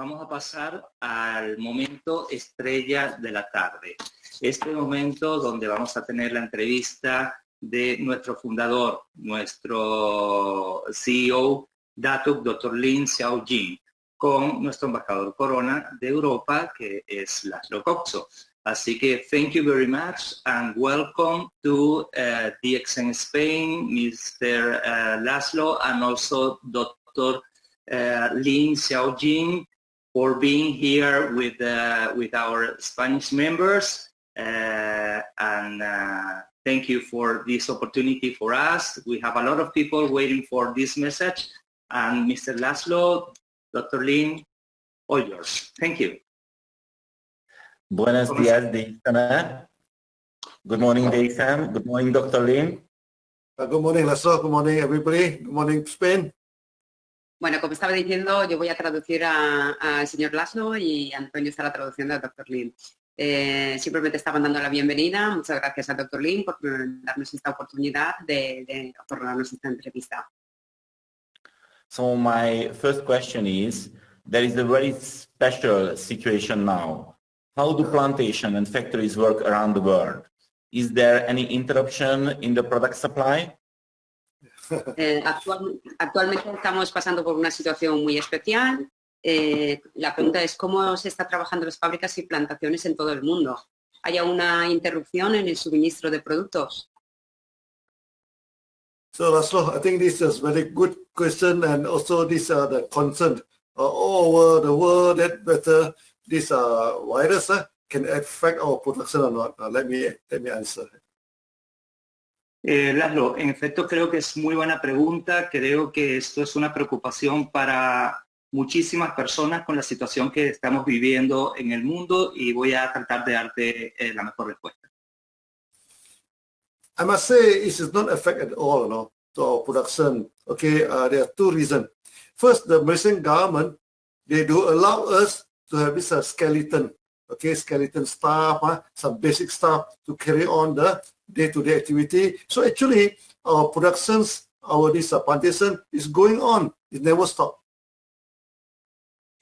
vamos a pasar al momento estrella de la tarde. Este momento donde vamos a tener la entrevista de nuestro fundador, nuestro CEO, Datuk Dr. Lin Xiaojin, con nuestro embajador Corona de Europa, que es Laszlo Coxo. Así que thank you very much and welcome to uh, DXN Spain, Mr. Uh, Laszlo, and also Dr. Uh, Lin Xiaojin for being here with, uh, with our Spanish members. Uh, and uh, thank you for this opportunity for us. We have a lot of people waiting for this message. And Mr. Laszlo, Dr. Lin, all yours. Thank you. Buenos días, Deisam. Good morning, Deisam. Good morning, Dr. Lin. Uh, good morning, Laszlo. Good morning, everybody. Good morning, Spain. Bueno, como estaba diciendo, yo voy a traducir al señor Laszlo y Antonio está la traducción del doctor Lin. Eh, simplemente estaban dando la bienvenida. Muchas gracias al doctor Lin por darnos esta oportunidad de, de otorgarnos esta entrevista. So my first question is, there is a very special situation now. How do plantation and factories work around the world? Is there any interruption in the product supply? Eh, actual, actualmente estamos pasando por una situación muy especial. Eh, la pregunta es cómo se está trabajando las fábricas y plantaciones en todo el mundo. ¿Hay una interrupción en el suministro de productos? So Laszlo, I think this is a very good question and also this are the concern uh, all over the world that whether this uh, virus uh, can affect our production or not. Uh, let me let me answer. Eh, Laszlo, en efecto creo que es muy buena pregunta. Creo que esto es una preocupación para muchísimas personas con la situación que estamos viviendo en el mundo y voy a tratar de darte eh, la mejor respuesta. I must say it is not affect at all no, to our production. Okay, uh, there are two reasons. First, the Malaysian government, they do allow us to have this uh, skeleton, okay, skeleton staff, uh, some basic stuff to carry on the day-to-day -day activity. So actually, our productions, our this plantation is going on. It never stop.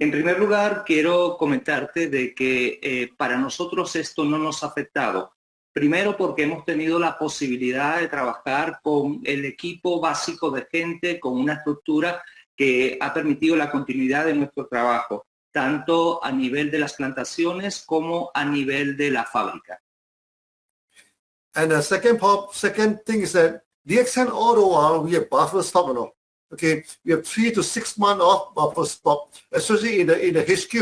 En primer lugar, quiero comentarte de que eh, para nosotros esto no nos ha afectado. Primero porque hemos tenido la posibilidad de trabajar con el equipo básico de gente, con una estructura que ha permitido la continuidad de nuestro trabajo, tanto a nivel de las plantaciones como a nivel de la fábrica. And the second part, second thing is that the extent all the while we have buffer stock, you know. Okay, we have three to six months of buffer stock, especially in the in the HQ.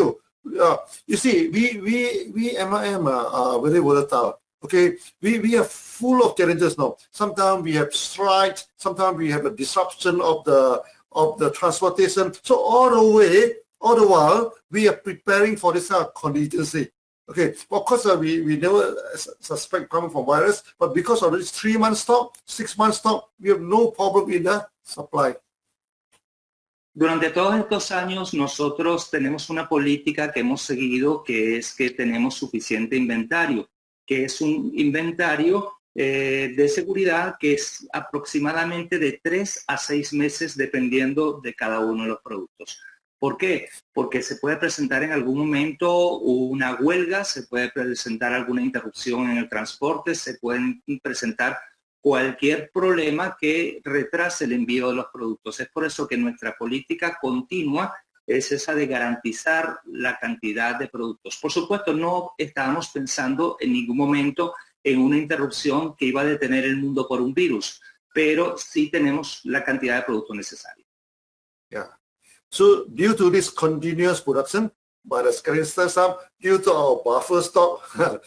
Uh, you see, we we we MIM are, are very volatile. Okay, we, we are full of challenges now. Sometimes we have strikes, sometimes we have a disruption of the of the transportation. So all the way, all the while, we are preparing for this uh, contingency. Okay, of course, uh, we, we never suspect coming from virus, but because of this three month stop, six month stop, we have no problem in the supply. Durante todos estos años nosotros tenemos una política que hemos seguido que es que tenemos suficiente inventario. que es un inventario eh, de seguridad que es aproximadamente de tres a seis meses dependiendo de cada uno de los productos. ¿Por qué? Porque se puede presentar en algún momento una huelga, se puede presentar alguna interrupción en el transporte, se pueden presentar cualquier problema que retrase el envío de los productos. Es por eso que nuestra política continua es esa de garantizar la cantidad de productos. Por supuesto, no estábamos pensando en ningún momento en una interrupción que iba a detener el mundo por un virus, pero sí tenemos la cantidad de productos necesarios. Yeah. So due to this continuous production by the Scarinster staff, due to our buffer stock,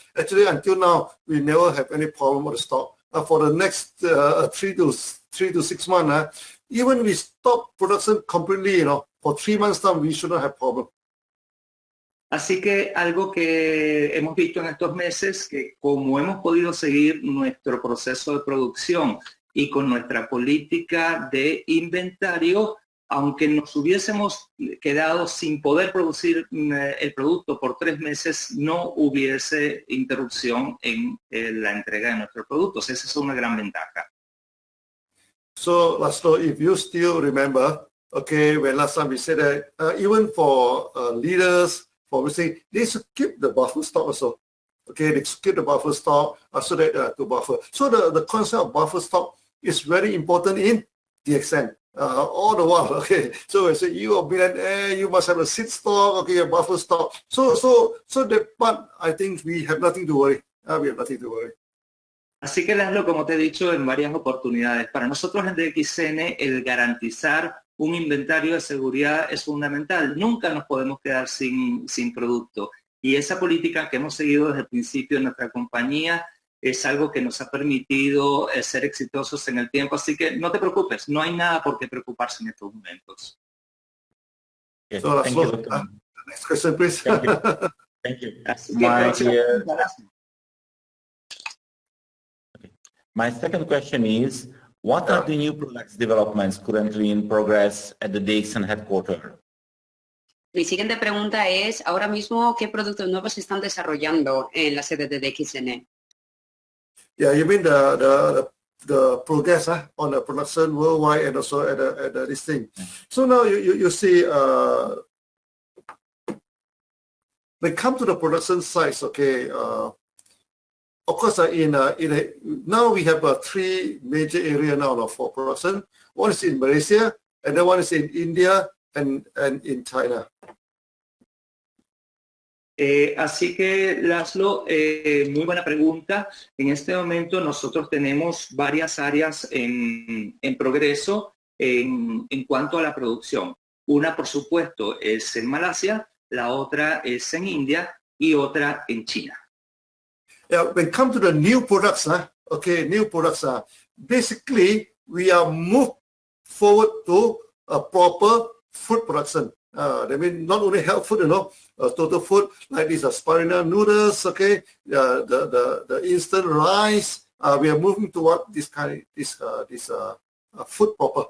actually until now, we never have any problem with the stock. Uh, for the next uh, three to three to six months, uh, even we stop production completely, you know, for three months time, we shouldn't have problem. Así que algo que hemos visto en estos meses, que como hemos podido seguir nuestro proceso de producción y con nuestra política de inventario, aunque nos hubiésemos quedado sin poder producir mm, el producto por tres meses, no hubiese interrupción en eh, la entrega de nuestros productos. Esa es una gran ventaja. So, Laszlo, if you still remember, Okay, when last time we said that, uh, even for uh, leaders, for we say they should keep the buffer stock also. Okay, they should keep the buffer stock uh, so that uh, to buffer. So the, the concept of buffer stock is very important in Así que, Laszlo, como te he dicho en varias oportunidades, para nosotros en DXN el garantizar un inventario de seguridad es fundamental. Nunca nos podemos quedar sin, sin producto. Y esa política que hemos seguido desde el principio de nuestra compañía es algo que nos ha permitido eh, ser exitosos en el tiempo. Así que no te preocupes, no hay nada por qué preocuparse en estos momentos. Yes, So, thank so, you, Dr. uh, next question, please. Thank you. Thank you. Así que, My, uh. My second question is, what are the new products developments currently in progress at the Dixon headquarters? Mi siguiente pregunta es, ahora mismo, ¿qué productos nuevos se están desarrollando en la sede de DXN? Yeah, you mean the the the, the progress huh, on the production worldwide and also at the, at the, this thing. So now you, you, you see uh, when it comes to the production size, okay, uh, of course, uh, in uh, in a, now we have uh, three major area now uh, for production. One is in Malaysia, and then one is in India and and in China. Eh, así que, Laszlo, eh, muy buena pregunta. En este momento nosotros tenemos varias áreas en, en progreso en, cuanto a la producción. Una, por supuesto, es en Malasia, la otra es en India y otra en China. When it comes to the new products, huh, okay, new products, basically we are moved forward to a proper food production. Uh, that means not only health food, you know, uh, total food like these are spirulina noodles, okay, uh, the the the instant rice. Uh, we are moving toward this kind, this uh, this uh, uh, food proper.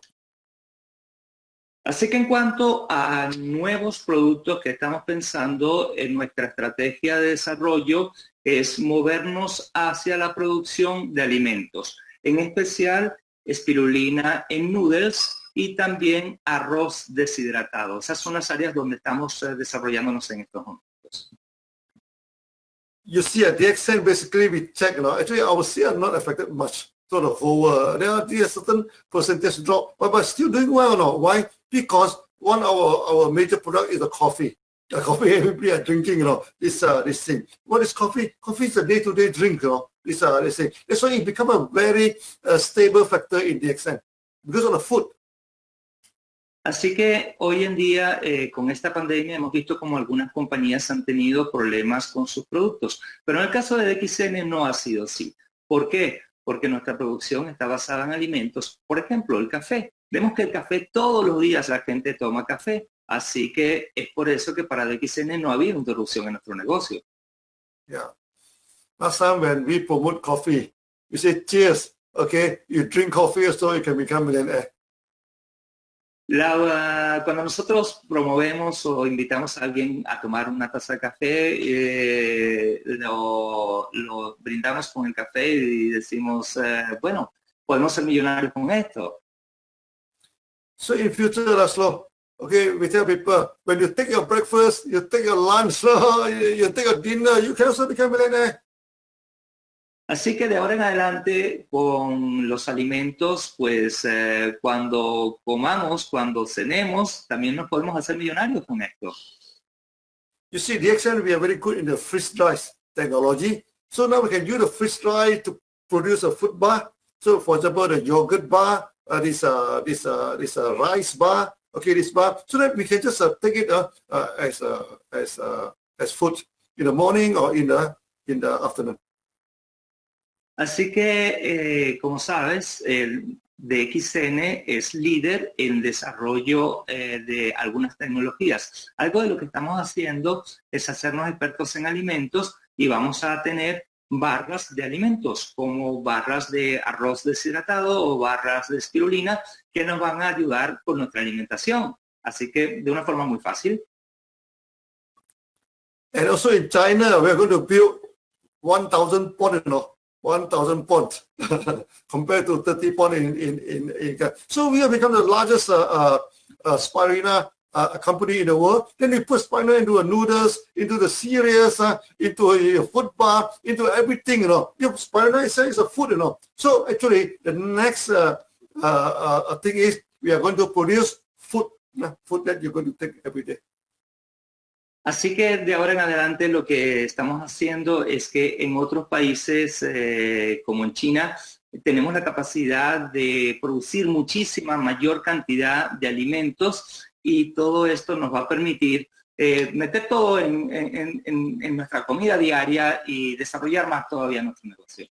Así que en cuanto a nuevos productos que estamos pensando en nuestra estrategia de desarrollo es movernos hacia la producción de alimentos, en especial espirulina en noodles y también arroz deshidratado. Esas son las áreas donde estamos eh, desarrollándonos en estos momentos. You see at the extent basically we check, you know, actually our sales are not affected much. So the whole uh, there are are certain percentage drop, but but still doing well, no? Why? Because one our our major product is the coffee. The coffee everybody are drinking, you know, this uh this thing. What is coffee? Coffee is a day-to-day drink, you know. This uh they say that's why it become a very uh, stable factor in the extent because of the food. Así que hoy en día, eh, con esta pandemia, hemos visto como algunas compañías han tenido problemas con sus productos. Pero en el caso de DXN no ha sido así. ¿Por qué? Porque nuestra producción está basada en alimentos. Por ejemplo, el café. Vemos que el café todos los días la gente toma café. Así que es por eso que para DXN no ha habido interrupción en nuestro negocio. Yeah. Last time when we promote coffee, we say cheers. Okay, you drink coffee so you can become millionaire. La- cuando nosotros promovemos o invitamos a alguien a tomar una taza de café, eh, lo, brindamos con el café y decimos, eh, bueno, podemos ser millonarios con esto. So in future, Laszlo, okay, we tell people when you take your breakfast, you take your lunch, you, you take your dinner, you can also become millionaire. Así que de ahora en adelante con los alimentos, pues eh, cuando comamos, cuando cenemos, también nos podemos hacer millonarios con esto. You see, extent we are very good in the freeze dry technology. So now we can use the freeze dry to produce a food bar. So for example, the yogurt bar, uh, this uh, this uh, this uh, rice bar, okay, this bar, so that we can just uh, take it uh, uh, as uh, as uh, as food in the morning or in the in the afternoon. Así que, eh, como sabes, el DXN es líder en desarrollo eh, de algunas tecnologías. Algo de lo que estamos haciendo es hacernos expertos en alimentos y vamos a tener barras de alimentos, como barras de arroz deshidratado o barras de espirulina, que nos van a ayudar con nuestra alimentación. Así que de una forma muy fácil. And China, we're going to build 1,000 pond, you know, 1,000 pond compared to 30 pond in, in, in, in, So we have become the largest uh, uh, uh, spirulina uh, company in the world. Then we put spirulina into the noodles, into the cereals, uh, into a, a food bar, into everything, you know. You know, spirulina is, a food, you know. So actually, the next uh, thing is we are going to produce food, food that you're going to take every day. Así que de ahora en adelante lo que estamos haciendo es que en otros países eh, como en China tenemos la capacidad de producir muchísima mayor cantidad de alimentos y todo esto nos va a permitir eh, meter todo en, nuestra comida diaria y desarrollar más todavía nuestro negocio.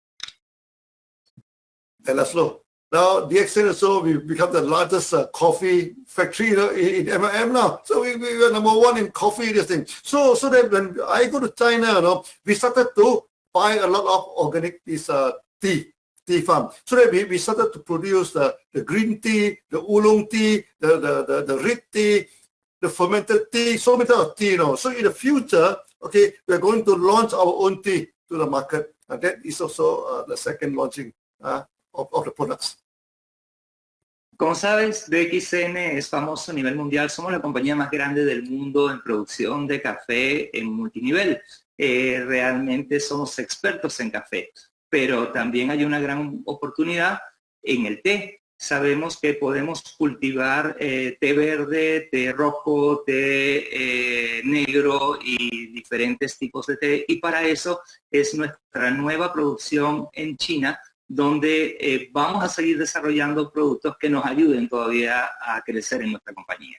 And Laszlo, now DXN also we become the largest uh, coffee factory you know, in, in now. So we, we are number one in coffee, this thing. So so that when I go to China, you know, we started to buy a lot of organic this uh, tea tea farm. So that we, we started to produce the, the green tea, the oolong tea, the, the, the, the red tea, the fermented tea, so many types of tea, you know. So in the future, okay, we're going to launch our own tea to the market. And that is also uh, the second launching uh, of, of the products. Como sabes, DXN es famoso a nivel mundial. Somos la compañía más grande del mundo en producción de café en multinivel. Eh, realmente somos expertos en café pero también hay una gran oportunidad en el té. Sabemos que podemos cultivar eh, té verde, té rojo, té eh, negro y diferentes tipos de té. Y para eso es nuestra nueva producción en China, donde eh, vamos a seguir desarrollando productos que nos ayuden todavía a crecer en nuestra compañía.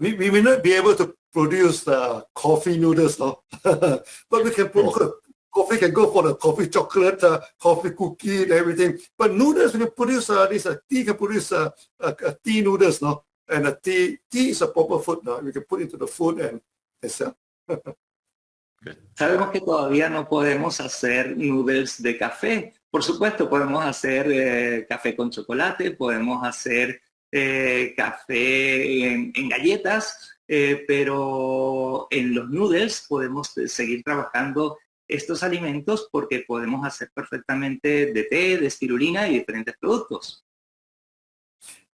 We, we may not be able to produce the coffee noodles, no? but we can put, coffee can go for the coffee chocolate, uh, coffee cookie, and everything. But noodles, we can produce uh, this uh, tea can produce uh, uh, tea noodles, no? And a tea tea is a proper food, no? We can put into the food and, and sell. Sabemos que todavía no podemos hacer noodles de café. Por supuesto, podemos hacer eh, café con chocolate, podemos hacer eh, café en, galletas, eh, pero en los noodles podemos seguir trabajando estos alimentos porque podemos hacer perfectamente de té, de espirulina y diferentes productos.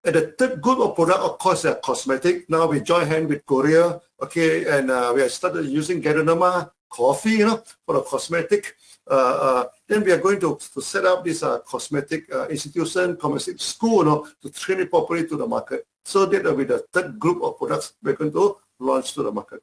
And the third group of product, of course, are cosmetic. Now we join hand with Korea, okay, and uh, we have started using Geronima coffee, you know, for the cosmetic. Uh, uh, then we are going to, to set up this uh, cosmetic uh, institution, cosmetic school, you know, to train it properly to the market. So that will be the third group of products we're going to launch to the market.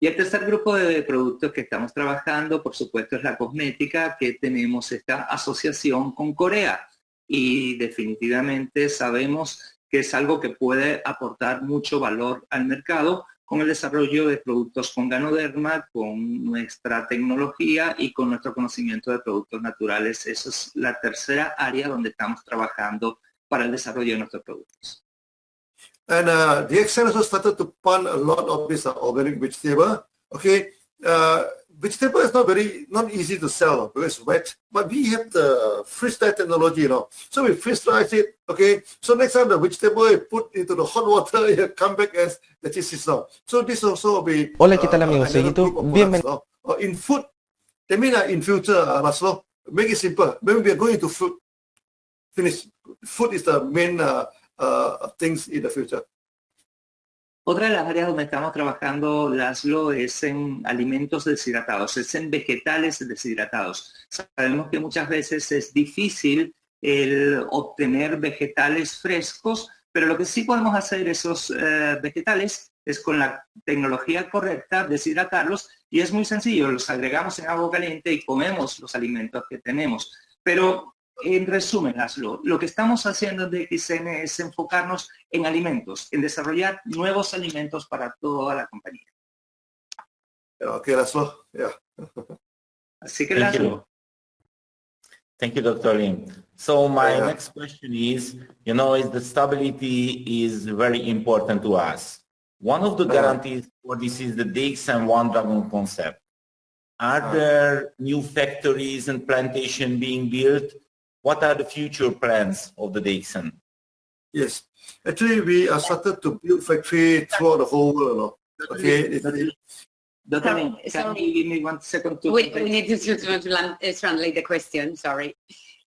Y el tercer grupo de productos que estamos trabajando, por supuesto, es la cosmética, que tenemos esta asociación con Corea. Y definitivamente sabemos que es algo que puede aportar mucho valor al mercado con el desarrollo de productos con ganoderma, con nuestra tecnología y con nuestro conocimiento de productos naturales. Esa es la tercera área donde estamos trabajando para el desarrollo de nuestros productos. And uh, the also started to plant a lot of this uh, organic vegetable. Okay, uh, vegetable is not very not easy to sell because it's wet, but we have the freeze dry technology, you know. So we freeze dry it. Okay, so next time the vegetable is put into the hot water, it come back as the cheese now. So this also will be. Hola, ¿qué tal amigos? Bienvenidos. Uh, in food, I mean uh, in future, uh, Laszlo, make it simple. Maybe we are going to food. Finish. Food is the main uh, uh, things in the future. Otra de las áreas donde estamos trabajando, Laszlo, es en alimentos deshidratados, es en vegetales deshidratados. Sabemos que muchas veces es difícil obtener vegetales frescos, pero lo que sí podemos hacer esos eh, vegetales es con la tecnología correcta deshidratarlos y es muy sencillo, los agregamos en agua caliente y comemos los alimentos que tenemos. Pero en resumen, Laszlo, lo que estamos haciendo de XN es enfocarnos en alimentos, en desarrollar nuevos alimentos para toda la compañía. Okay, Laszlo. Yeah. Así que, Thank Laszlo, you. Thank you, Dr. Lim. So my Yeah. next question is, you know, is the stability is very important to us. One of the guarantees for this is the DXM One Dragon concept. Are Uh-huh. there new factories and plantation being built? What are the future plans of the DXN? Yes. Actually, we are started to build factory throughout the whole world. Okay. It- it- Dr. Lim, So- can you give me one second to We, we need to, to, translate the question, sorry.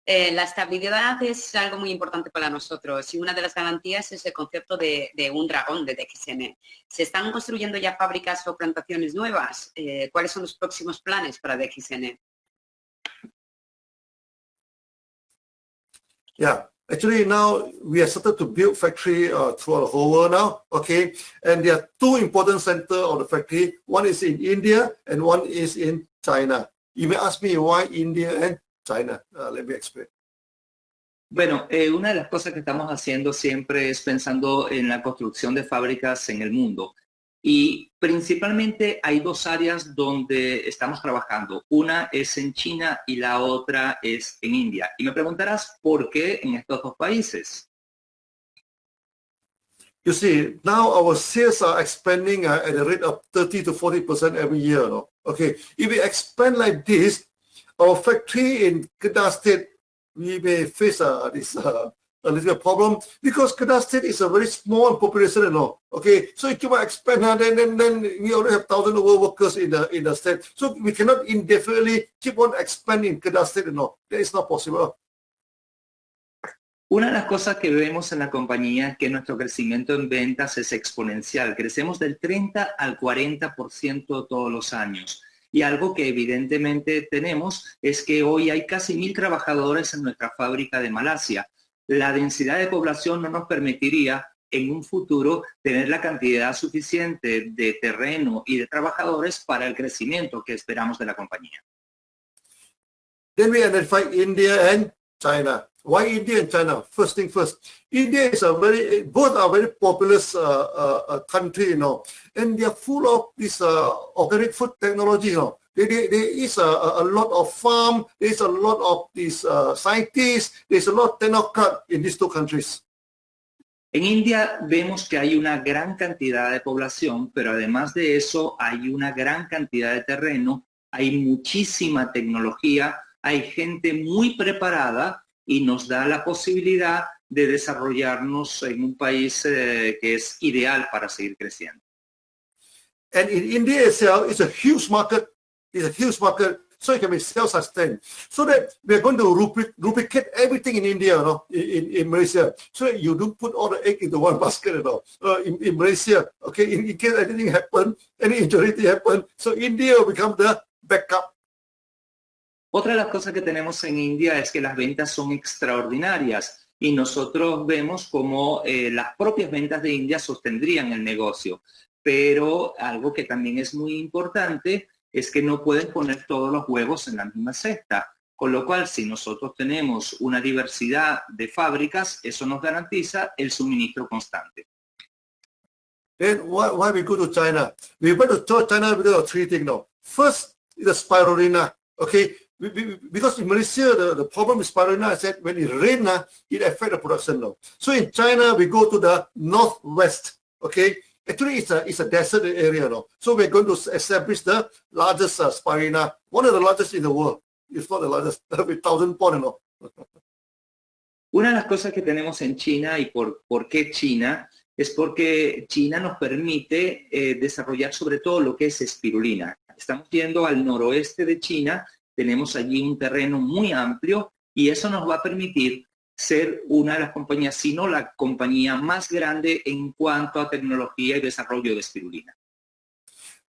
Eh, la estabilidad es algo muy importante para nosotros y una de las garantías es el concepto de, un dragón de DXN. ¿Se están construyendo ya fábricas o plantaciones nuevas? Eh, ¿Cuáles son los próximos planes para DXN? Yeah, actually now we have started to build factory uh, throughout the whole world now, okay? And there are two important centers of the factory. One is in India and one is in China. You may ask me why India and China. Uh, let me explain. Bueno, eh, una de las cosas que estamos haciendo siempre es pensando en la construcción de fábricas en el mundo. Y principalmente hay dos áreas donde estamos trabajando. Una es en China y la otra es en India. Y me preguntarás por qué en estos dos países. You see, now our sales are expanding uh, at a rate of 30 to 40% every year. Okay, if we expand like this, our factory in Kedah State, we may face uh, this uh, a little problem because Kedah State is a very small population, you know. Okay, so if you expand, uh, then, then then we already have thousand over workers in the in the state, so we cannot indefinitely keep on expanding Kedah State, you know. That is not possible. Una de las cosas que vemos en la compañía es que nuestro crecimiento en ventas es exponencial. Crecemos del 30 al 40% todos los años. Y algo que evidentemente tenemos es que hoy hay casi mil trabajadores en nuestra fábrica de Malasia la densidad de población no nos permitiría en un futuro tener la cantidad suficiente de terreno y de trabajadores para el crecimiento que esperamos de la compañía. Then we identify India and China. Why India and China? First thing first, India is a very, both are very populous uh, uh, uh country, you know, and they are full of this uh, organic food technology, you know. There, there, there is a, a, lot of farm, there is a lot of these uh, scientists, there's a lot of technocrat in these two countries. En India vemos que hay una gran cantidad de población, pero además de eso hay una gran cantidad de terreno, hay muchísima tecnología, hay gente muy preparada y nos da la posibilidad de desarrollarnos en un país eh, que es ideal para seguir creciendo. And in India itself, it's a huge market is a huge market, so it can be self-sustained. So that we're going to duplicate everything in India, you know, in, in Malaysia. So you don't put all the egg into one basket. Uh, in, in Malaysia, okay, in, in case anything happen, any injury happen, so India will become the backup. Otra de las cosas que tenemos en India es que las ventas son extraordinarias y nosotros vemos como eh, las propias ventas de India sostendrían el negocio. Pero algo que también es muy importante es que no pueden poner todos los huevos en la misma cesta. Con lo cual, si nosotros tenemos una diversidad de fábricas, eso nos garantiza el suministro constante. Why, why we go to China? We went to China because of three things now. First, the spirulina. Okay, because in Malaysia, the, the problem with spirulina is that when it rains, it affects the production now. So in China, we go to the northwest. Okay, Actually, it's a, it's a desert area. So we're going to establish the largest uh, one of the largest in the world. It's not the largest, with thousand? Una de las cosas que tenemos en China y por, por qué China es porque China nos permite eh, desarrollar sobre todo lo que es espirulina. Estamos yendo al noroeste de China, tenemos allí un terreno muy amplio y eso nos va a permitir ser una de las compañías, sino la compañía más grande en cuanto a tecnología y desarrollo de espirulina.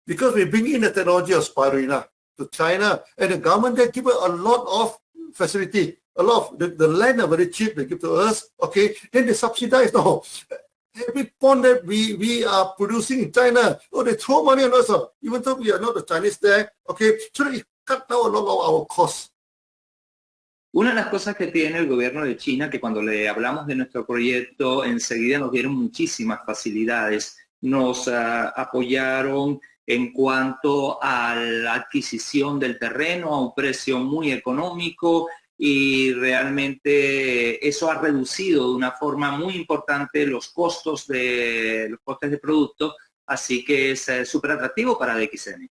Because we bring in the technology of spirulina to China, and the government they give a lot of facility, a lot of the, the land are very cheap they give to us, okay, then they subsidize no. Every pond that we, we are producing in China, oh, they throw money on us, uh, even though we are not the Chinese there, okay, so it cut down a lot of our costs. Una de las cosas que tiene el gobierno de China, que cuando le hablamos de nuestro proyecto, enseguida nos dieron muchísimas facilidades. Nos ah, apoyaron en cuanto a la adquisición del terreno a un precio muy económico y realmente eso ha reducido de una forma muy importante los costos de los costes de producto, así que es eh, súper atractivo para DXN.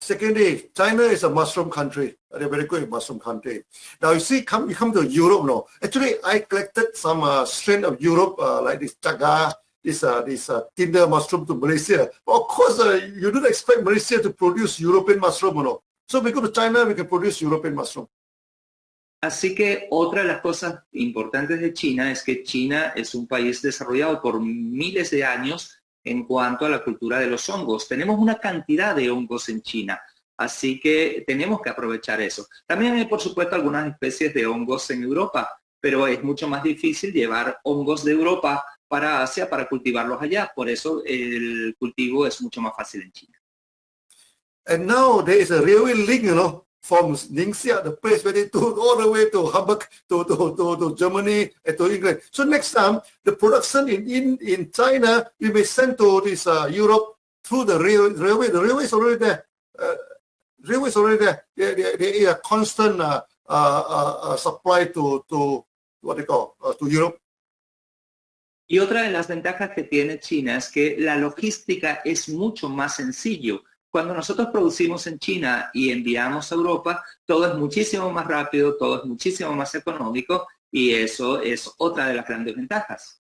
Secondly, China is a mushroom country. They're very good mushroom country. Now you see, come you come to Europe now. Actually, I collected some uh, strain of Europe, uh, like this chaga, this uh, this uh, tinder mushroom to Malaysia. But of course, uh, you don't expect Malaysia to produce European mushroom, know. So we go to China, we can produce European mushroom. Así que otra de las cosas importantes de China es que China es un país desarrollado por miles de años en cuanto a la cultura de los hongos. Tenemos una cantidad de hongos en China, así que tenemos que aprovechar eso. También hay, por supuesto, algunas especies de hongos en Europa, pero es mucho más difícil llevar hongos de Europa para Asia para cultivarlos allá. Por eso el cultivo es mucho más fácil en China. From Ningxia, the place where they took all the way to Hamburg, to, to, to, to Germany, and to England. So next time, the production in, in, in China, we may send to this uh, Europe through the rail, railway. The railway is already there. Uh, railway is already there. They, they, they are constant uh, uh, uh, uh, supply to, to what they call, uh, to Europe. Y otra de las ventajas que tiene China es que la logística es mucho más sencillo. Cuando nosotros producimos en China y enviamos a Europa, todo es muchísimo más rápido, todo es muchísimo más económico y eso es otra de las grandes ventajas.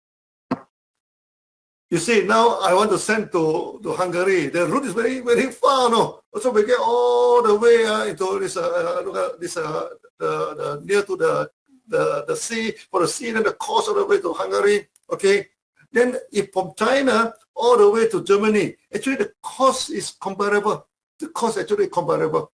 You see, now I want to send to, Hungary. The route is very, very far, no? So we get all the way uh, into this, uh, at this, uh, the, near to the, the, sea, for the sea and the coast all the way to Hungary, okay? Then if from China all the way to Germany, actually the cost is comparable. The cost actually comparable.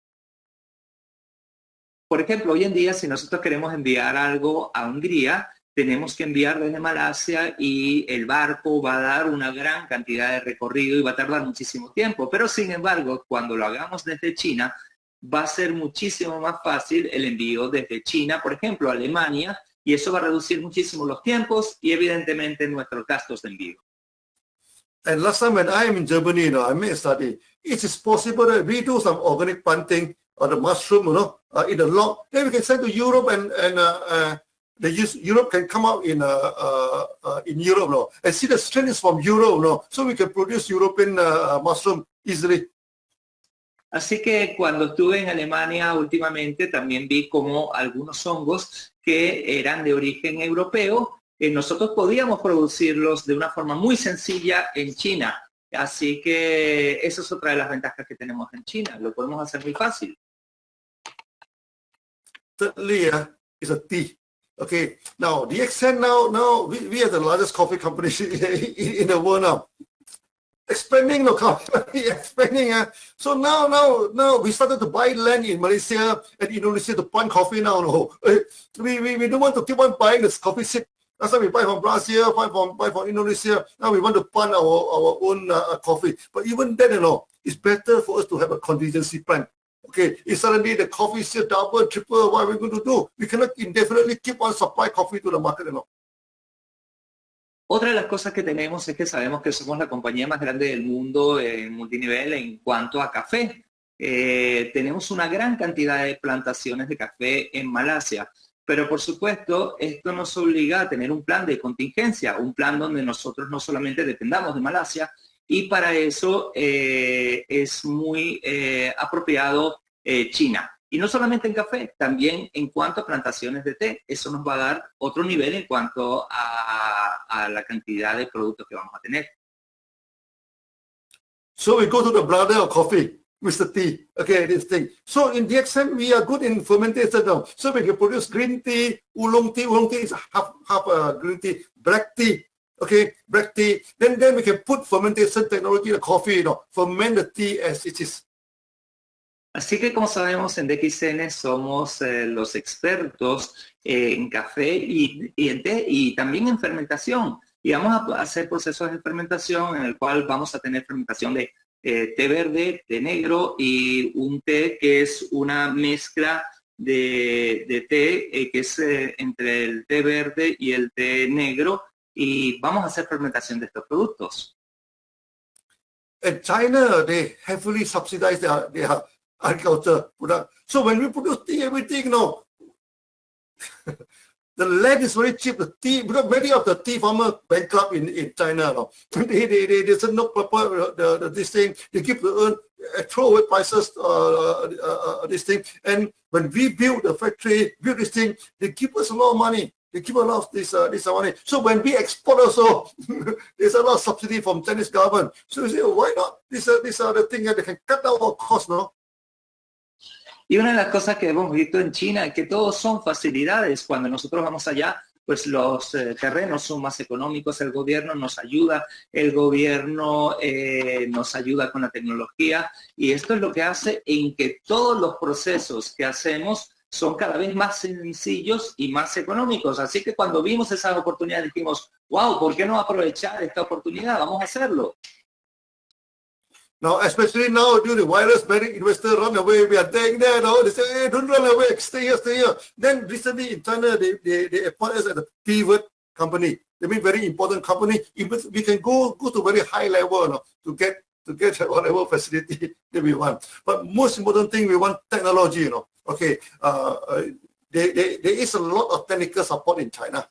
Por ejemplo, hoy en día, si nosotros queremos enviar algo a Hungría, tenemos que enviar desde Malasia y el barco va a dar una gran cantidad de recorrido y va a tardar muchísimo tiempo. Pero sin embargo, cuando lo hagamos desde China, va a ser muchísimo más fácil el envío desde China, por ejemplo, a Alemania, y eso va a reducir muchísimo los tiempos y evidentemente nuestros gastos de envío. And last time when I am in Germany, you know, I made a study. It is possible that we do some organic planting of the mushroom, you know, uh, in the log. Then we can send to Europe and and uh, uh, the use, Europe can come out in uh, uh, uh, in Europe, you know, and see the strength is from Europe, you know, so we can produce European uh, mushroom easily. Así que cuando estuve en Alemania últimamente también vi como algunos hongos que eran de origen europeo, eh, nosotros podíamos producirlos de una forma muy sencilla en China. Así que esa es otra de las ventajas que tenemos en China. Lo podemos hacer muy fácil. Thirdly, uh, is a tea. Okay, now extent now, now we, we are the largest coffee company in, in the world now. Expanding the company, expanding. Uh, so now, now, now we started to buy land in Malaysia and Indonesia to plant coffee now. No, we, we, we don't want to keep on buying this coffee seed. That's why we buy from Brazil, buy from buy from Indonesia. Now we want to plant our our own uh, coffee. But even then, you know, it's better for us to have a contingency plan. Okay, if suddenly the coffee seed double, triple, what are we going to do? We cannot indefinitely keep on supply coffee to the market, you know. Otra de las cosas que tenemos es que sabemos que somos la compañía más grande del mundo en multinivel en cuanto a café. Eh, tenemos una gran cantidad de plantaciones de café en Malasia, pero por supuesto esto nos obliga a tener un plan de contingencia, un plan donde nosotros no solamente dependamos de Malasia y para eso eh, es muy eh, apropiado China. Y no solamente en café, también en cuanto a plantaciones de té. Eso nos va a dar otro nivel en cuanto a, a la cantidad de productos que vamos a tener. So we go to the brother of coffee, Mr. T. Okay, this thing. So in DXM, we are good in fermentation. So we can produce green tea, oolong tea. Oolong tea is half, half uh, green tea, black tea. Okay, black tea. Then, then we can put fermentation technology, the coffee, you know, ferment the tea as it is. Así que como sabemos en DXN somos eh, los expertos en café y, en té y también en fermentación. Y vamos a hacer procesos de fermentación en el cual vamos a tener fermentación de eh, té verde, té negro y un té que es una mezcla de, té eh, que es entre el té verde y el té negro y vamos a hacer fermentación de estos productos. En China, they heavily subsidize agriculture product. So when we produce tea, everything, you know, the land is very cheap. The tea, because many of the tea farmers bankrupt in, in China. No? they, they, they, they no proper, the, the, this thing, they keep the earn, uh, throw away prices, uh, uh, uh, this thing. And when we build the factory, build this thing, they give us a lot of money. They give a lot of this, uh, this money. So when we export also, there's a lot of subsidy from Chinese government. So you say, why not? These are, these are the things that they can cut down our costs, no? Y una de las cosas que hemos visto en China es que todos son facilidades. Cuando nosotros vamos allá, pues los eh, terrenos son más económicos, el gobierno nos ayuda, el gobierno eh, nos ayuda con la tecnología y esto es lo que hace en que todos los procesos que hacemos son cada vez más sencillos y más económicos. Así que cuando vimos esa oportunidad dijimos, wow, ¿por qué no aprovechar esta oportunidad? Vamos a hacerlo. Now, especially now due to virus, many investors run away. We are taking that out. They say, hey, don't run away. Stay here, stay here. Then recently in China, they, they, they appoint us as a pivot company. They mean very important company. We can go go to very high level you know, to get to get whatever facility that we want. But most important thing, we want technology, you know. Okay, uh, uh, there, there, there is a lot of technical support in China.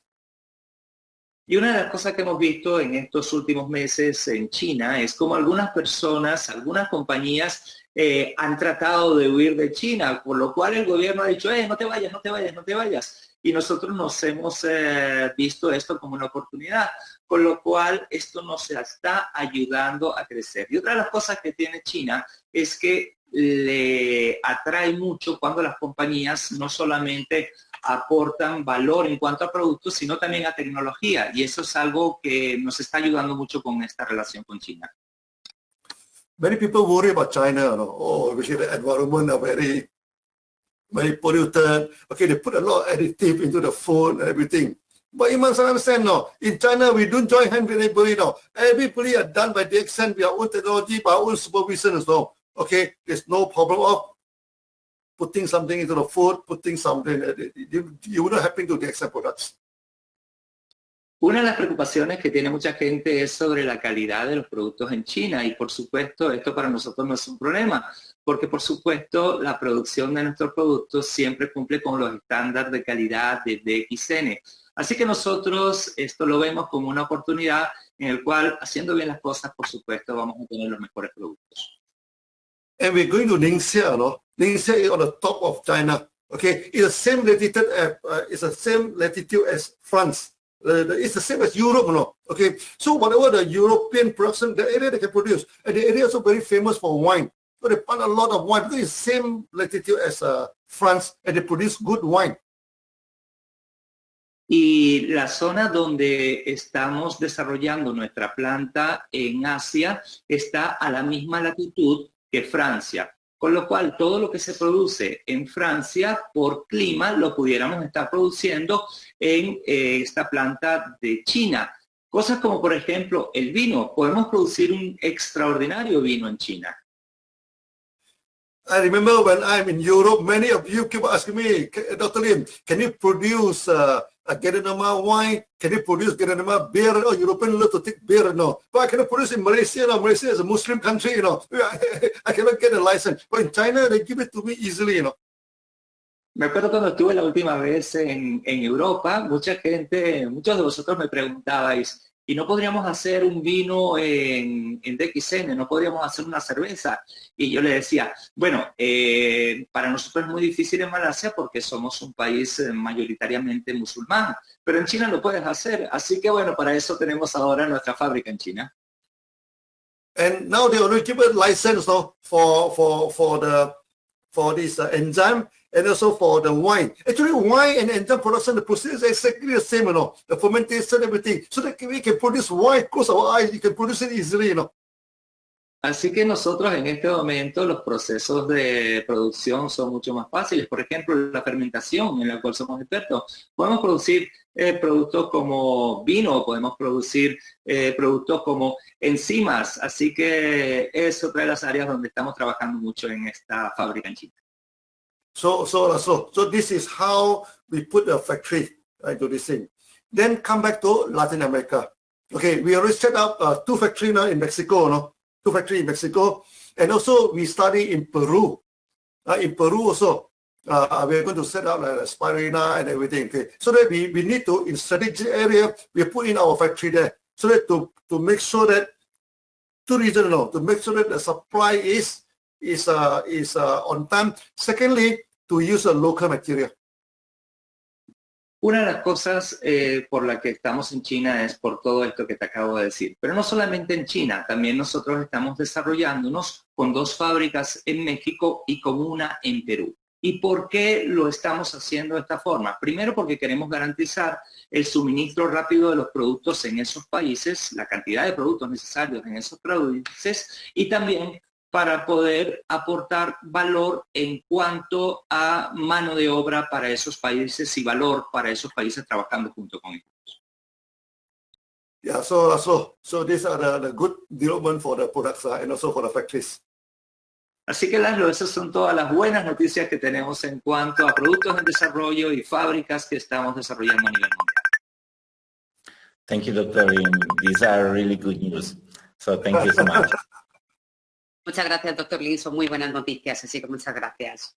Y una de las cosas que hemos visto en estos últimos meses en China es como algunas personas, algunas compañías eh, han tratado de huir de China, por lo cual el gobierno ha dicho, eh, no te vayas, no te vayas, no te vayas. Y nosotros nos hemos eh, visto esto como una oportunidad, con lo cual esto nos está ayudando a crecer. Y otra de las cosas que tiene China es que le atrae mucho cuando las compañías no solamente aportan valor en cuanto a productos, sino también a tecnología. Y eso es algo que nos está ayudando mucho con esta relación con China. Many people worry about China, know, oh, the environment are very, very polluted. Okay, they put a lot of additive into the food and everything. But you must understand, no, in China, we don't join hands with anybody, no. Everybody are done by the extent, we our own technology, by our own supervision as well. Okay, there's no problem of putting something into the food, putting something, you wouldn't happen to the products. Una de las preocupaciones que tiene mucha gente es sobre la calidad de los productos en China y por supuesto esto para nosotros no es un problema porque por supuesto la producción de nuestros productos siempre cumple con los estándares de calidad de DXN. Así que nosotros esto lo vemos como una oportunidad en el cual haciendo bien las cosas por supuesto vamos a tener los mejores productos. And we're going to Ningxia, no? Ningxia is on the top of China. Okay, it's the same latitude. Uh, uh, it's the same latitude as France. Uh, it's the same as Europe, no? Okay, so whatever the European production, the area they can produce, and the area is also very famous for wine. So they plant a lot of wine because it's the same latitude as uh, France, and they produce good wine. Y la zona donde estamos desarrollando nuestra planta en Asia está a la misma latitud Francia. Con lo cual, todo lo que se produce en Francia por clima lo pudiéramos estar produciendo en eh, esta planta de China. Cosas como, por ejemplo, el vino. Podemos producir un extraordinario vino en China. I remember when I'm in Europe, many of you keep asking me, Dr. Lim, can you produce uh, a Geranama wine? Can you produce Geranama beer? Oh, European love to beer, no. But I cannot produce in Malaysia. No. Malaysia is a Muslim country, you know. I cannot get a license. But in China, they give it to me easily, you know. Me acuerdo cuando estuve la última vez en, en Europa, mucha gente, muchos de vosotros me preguntabais, y no podríamos hacer un vino en, en DXN, no podríamos hacer una cerveza. Y yo le decía, bueno, eh, para nosotros es muy difícil en Malasia porque somos un país eh, mayoritariamente musulmán, pero en China lo puedes hacer. Así que bueno, para eso tenemos ahora nuestra fábrica en China. And now a license no, for, for, the, for this uh, and also for the wine. Actually, wine and enzyme production, the process is exactly the same, you know, the fermentation, everything. So that we can produce wine, close our eyes, produce it easily, you. Así que nosotros en este momento los procesos de producción son mucho más fáciles. Por ejemplo, la fermentación en la cual somos expertos. Podemos producir eh, productos como vino, podemos producir eh, productos como enzimas. Así que es otra de las áreas donde estamos trabajando mucho en esta fábrica en China. So, so, so, so this is how we put a factory right, to this thing. Then come back to Latin America. Okay, we already set up uh, two factories now in Mexico, no? two factories in Mexico. And also we study in Peru. Uh, in Peru also, uh, we're going to set up like spirina and everything. Okay, so that we, we need to, in strategic area, we put in our factory there. So that to, to make sure that, two reasons, no, to make sure that the supply is is uh, is uh, on time. Secondly, to use a local material. Una de las cosas eh, por la que estamos en China es por todo esto que te acabo de decir. Pero no solamente en China, también nosotros estamos desarrollándonos con dos fábricas en México y con una en Perú. ¿Y por qué lo estamos haciendo de esta forma? Primero porque queremos garantizar el suministro rápido de los productos en esos países, la cantidad de productos necesarios en esos países y también para poder aportar valor en cuanto a mano de obra para esos países y valor para esos países trabajando junto con ellos. Yeah, so so so these are the, the good development for the products uh, and also for the factories. Así que Laszlo, esas son todas las buenas noticias que tenemos en cuanto a productos en desarrollo y fábricas que estamos desarrollando a nivel mundial. Thank you, Dr. Lim. These are really good news. So thank you so much. Muchas gracias, doctor Lin. Son muy buenas noticias, así que muchas gracias.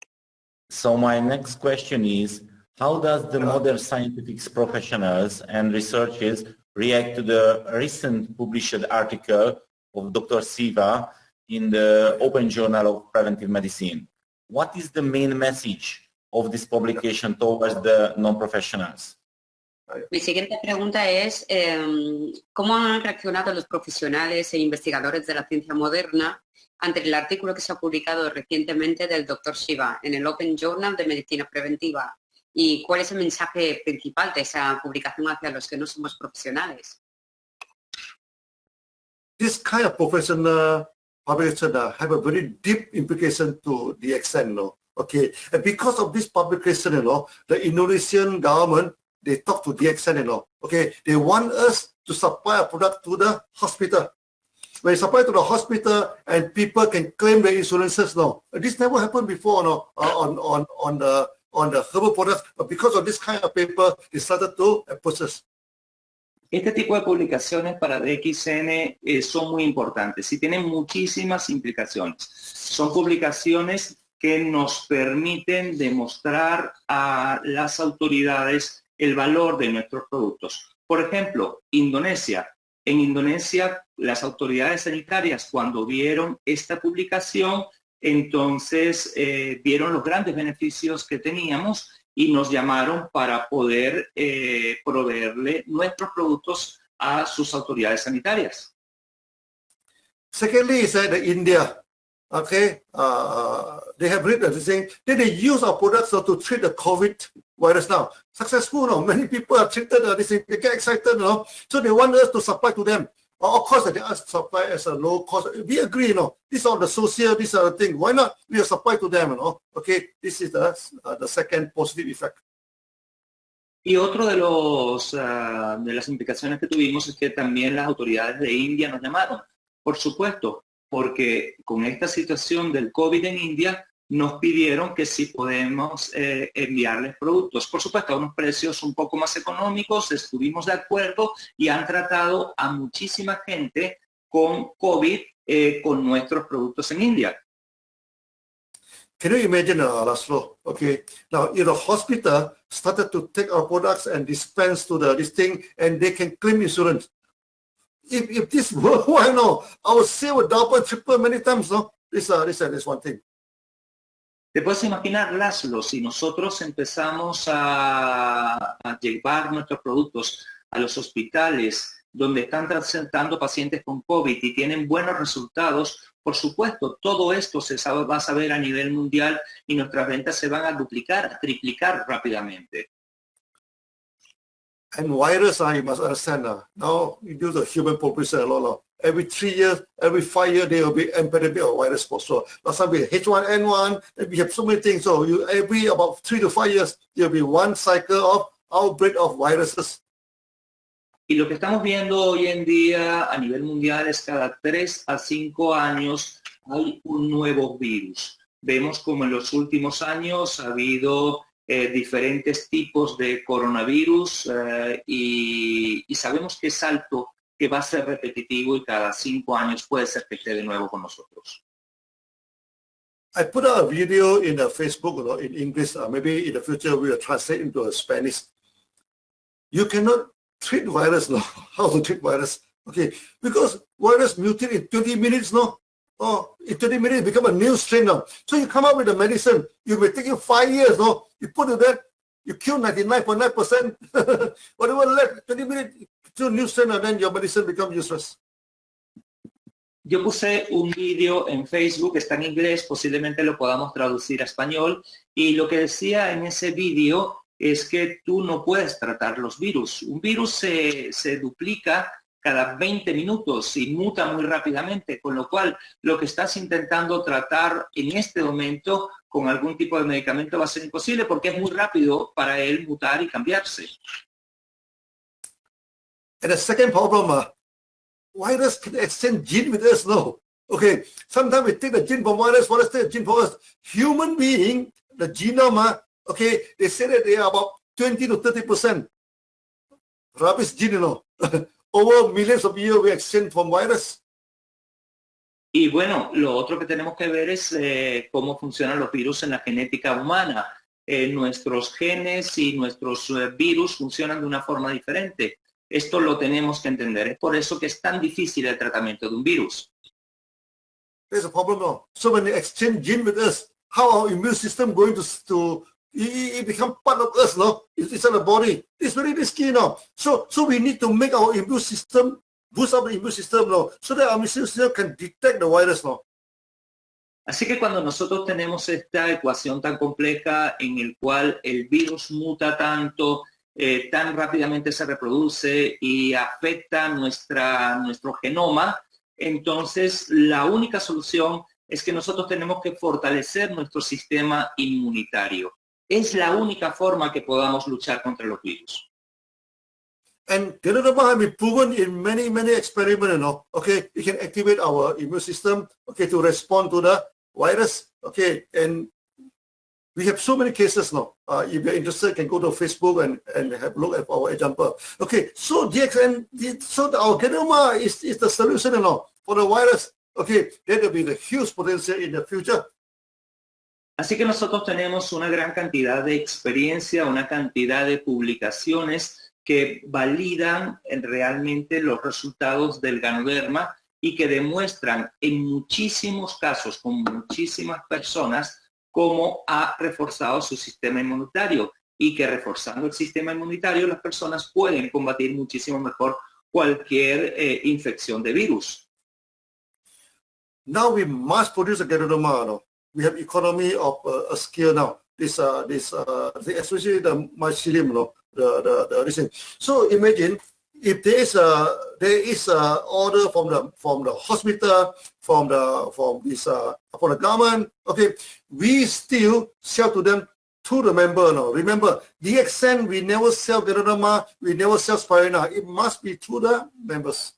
So my next question is, how does the modern scientific professionals and researchers react to the recent published article of Dr. Siva in the Open Journal of Preventive Medicine? What is the main message of this publication towards the non-professionals? Mi siguiente pregunta es, eh, ¿cómo han reaccionado los profesionales e investigadores de la ciencia moderna ante el artículo que se ha publicado recientemente del Dr. Shiva en el Open Journal de Medicina Preventiva. ¿Y cuál es el mensaje principal de esa publicación hacia los que no somos profesionales? This kind of professional publication have a very deep implication to the extent, no? Okay, and because of this publication, you the Indonesian government, they talk to the extent, you know, okay, they want us to supply a product to the hospital. When supply to the hospital and people can claim their insurances now. This never happened before no, uh, on, on, on, the, on the herbal products, but because of this kind of paper, they started to process. Este tipo de publicaciones para DXN eh, son muy importantes y tienen muchísimas implicaciones. Son publicaciones que nos permiten demostrar a las autoridades el valor de nuestros productos. Por ejemplo, Indonesia en Indonesia, las autoridades sanitarias, cuando vieron esta publicación, entonces eh, vieron los grandes beneficios que teníamos y nos llamaron para poder eh, proveerle nuestros productos a sus autoridades sanitarias. Secondly, is that India, okay, uh, they have written saying that they use our products to treat the COVID virus now. Successful, no? many people are treated, uh, they, they get excited, no? so they want us to supply to them. Of course, they ask supply as a low cost. We agree, you know, these are the social, these are the things. Why not we supply to them, you know? Okay, this is the, uh, the second positive effect. Y otro de los uh, de las implicaciones que tuvimos es que también las autoridades de India nos llamaron. Por supuesto, porque con esta situación del COVID en India, nos pidieron que si podemos eh, enviarles productos. Por supuesto, a unos precios un poco más económicos, estuvimos de acuerdo y han tratado a muchísima gente con COVID eh, con nuestros productos en India. Can you imagine, uh, Laszlo? Okay, now if the hospital started to take our products and dispense to the this thing, and they can claim insurance. If, if this were, why no? Our sale would double, triple many times, no? This, uh, this, uh, this one thing. Te puedes imaginar, Laszlo, si nosotros empezamos a, llevar nuestros productos a los hospitales donde están tratando pacientes con COVID y tienen buenos resultados, por supuesto, todo esto se va a saber a nivel mundial y nuestras ventas se van a duplicar, triplicar rápidamente. And virus, I must understand now. You do the human population a. Every three years, every five years, there will be epidemic of virus for sure. Last time we had H1N1, and we have so many things. So you, every about three to five years, there will be one cycle of outbreak of viruses. Y lo que estamos viendo hoy en día a nivel mundial es cada tres a cinco años hay un nuevo virus. Vemos como en los últimos años ha habido eh, diferentes tipos de coronavirus eh, y, y, sabemos que es alto, que va a ser repetitivo y cada cinco años puede ser que esté de nuevo con nosotros. I put a video in uh, Facebook know, in English. Uh, maybe in the future we will translate into a Spanish. You cannot treat virus, no? How to treat virus? Okay, because virus mutate in 20 minutes, no? Oh, in 20 minutes become a new strain now. So you come up with a medicine. You may take you five years, no? You put it there, you kill 99.9%. Whatever left, 20 minutes, to strain, and then your medicine becomes useless. Yo puse un vídeo en Facebook, está en inglés, posiblemente lo podamos traducir a español, y lo que decía en ese vídeo es que tú no puedes tratar los virus. Un virus se, se duplica cada 20 minutos y muta muy rápidamente, con lo cual lo que estás intentando tratar en este momento con algún tipo de medicamento va a ser imposible porque es muy rápido para él mutar y cambiarse. And the second problem, uh, virus can exchange gene with us, no. Okay, sometimes we take the gene from virus, virus take the gene from us. Human being, the genome, uh, okay, they say that they are about 20 to 30% rubbish gene, you know. Over millions of years we exchange from virus. Y bueno, lo otro que tenemos que ver es eh, cómo funcionan los virus en la genética humana. Eh, nuestros genes y nuestros eh, virus funcionan de una forma diferente. Esto lo tenemos que entender. Es por eso que es tan difícil el tratamiento de un virus. There's a problem now. So when they exchange gene with us, how our immune system going to, to it, become part of us, no? It's inside the body. It's very risky now. So, so we need to make our immune system, boost up the immune system now, so that our immune system can detect the virus now. Así que cuando nosotros tenemos esta ecuación tan compleja en el cual el virus muta tanto, eh, tan rápidamente se reproduce y afecta nuestra, nuestro genoma, entonces la única solución es que nosotros tenemos que fortalecer nuestro sistema inmunitario. Es la única forma que podamos luchar contra los virus. And Ganadama has been proven in many, many experiments, you know, okay, it can activate our immune system, okay, to respond to the virus, okay, and we have so many cases now. Uh, if you're interested, you can go to Facebook and, and have a look at our example. Okay, so DXN, so our Ganadama is, is the solution, you know, for the virus. Okay, there will be the huge potential in the future. Así que nosotros tenemos una gran cantidad de experiencia, una cantidad de publicaciones que validan realmente los resultados del ganoderma y que demuestran en muchísimos casos con muchísimas personas cómo ha reforzado su sistema inmunitario y que reforzando el sistema inmunitario las personas pueden combatir muchísimo mejor cualquier eh, infección de virus. Now we must produce a Ganoderma, we have economy of uh, a scale now. This, uh, this, uh, especially the mycelium, no, the, the, the thing. So imagine if there is a there is a order from the from the hospital, from the from this uh, from the government. Okay, we still sell to them to the member. No, remember the extent we never sell Geronima, we never sell Spirina. It must be to the members.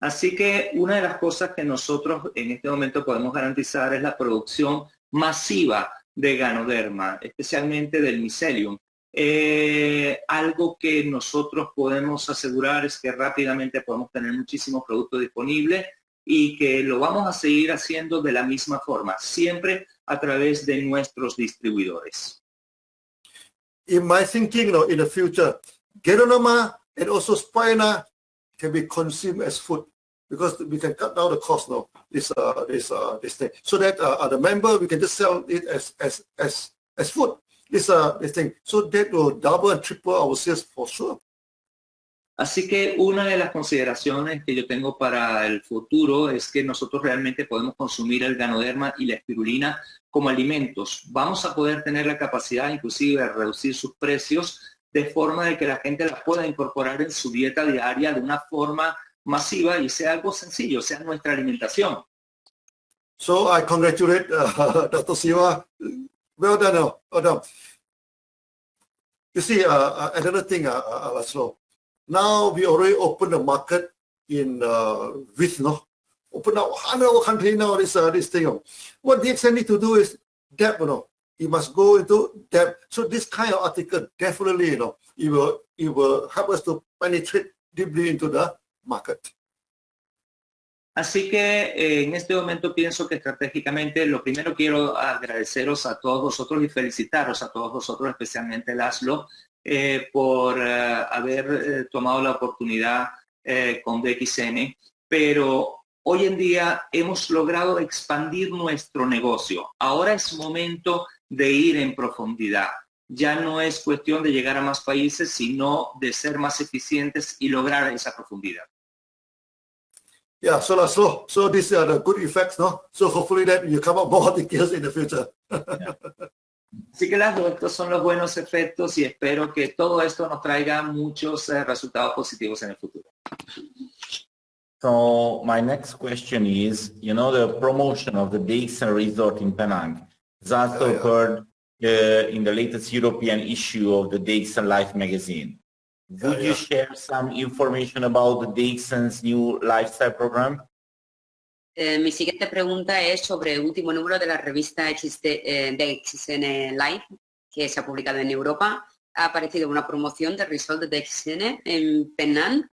Así que una de las cosas que nosotros en este momento podemos garantizar es la producción masiva de ganoderma, especialmente del mycelium. Eh, algo que nosotros podemos asegurar es que rápidamente podemos tener muchísimos productos disponibles y que lo vamos a seguir haciendo de la misma forma, siempre a través de nuestros distribuidores. In my thinking, in the future, and also can be consumed as food because we can cut down the cost now. This uh, this uh, this thing, so that uh, the member we can just sell it as as as as food. This uh this thing, so that will double and triple our sales for sure. Así que una de las consideraciones que yo tengo para el futuro es que nosotros realmente podemos consumir el ganoderma y la espirulina como alimentos. Vamos a poder tener la capacidad inclusive de reducir sus precios de forma de que la gente las pueda incorporar en su dieta diaria de una forma masiva y sea algo sencillo, sea nuestra alimentación. So I congratulate uh, Dr. Siva. Well done. Uh, well done. You see, uh, uh another thing, uh, uh, Laszlo. Now we already open the market in uh, with no, open up 100 country now. This uh, this thing. What DXN need to do is depth, you know. You must go into depth. So this kind of article definitely, you know, it will help us to penetrate deeply into the market. Así que eh, en este momento pienso que estratégicamente lo primero quiero agradeceros a todos vosotros y felicitaros a todos vosotros, especialmente Laszlo, eh, por eh, haber tomado la oportunidad con DXN, pero hoy en día hemos logrado expandir nuestro negocio. Ahora es momento de ir en profundidad. Ya no es cuestión de llegar a más países, sino de ser más eficientes y lograr esa profundidad. Yeah, so that's so, so these are the good effects, no? So hopefully that you come up more details in the future. Así que las, estos son los buenos efectos y espero que todo esto nos traiga muchos uh, resultados positivos en el futuro. So my next question is, you know, the promotion of the Dixon Resort in Penang has also Yeah, yeah. occurred uh, in the latest European issue of the Dixon Life magazine. Would Yeah, you yeah. share some information about the Dixon's new lifestyle program? Eh, mi siguiente pregunta es sobre el último número de la revista XD, eh, de XN Live que se ha publicado en Europa. Ha aparecido una promoción de Result de XN en Penang.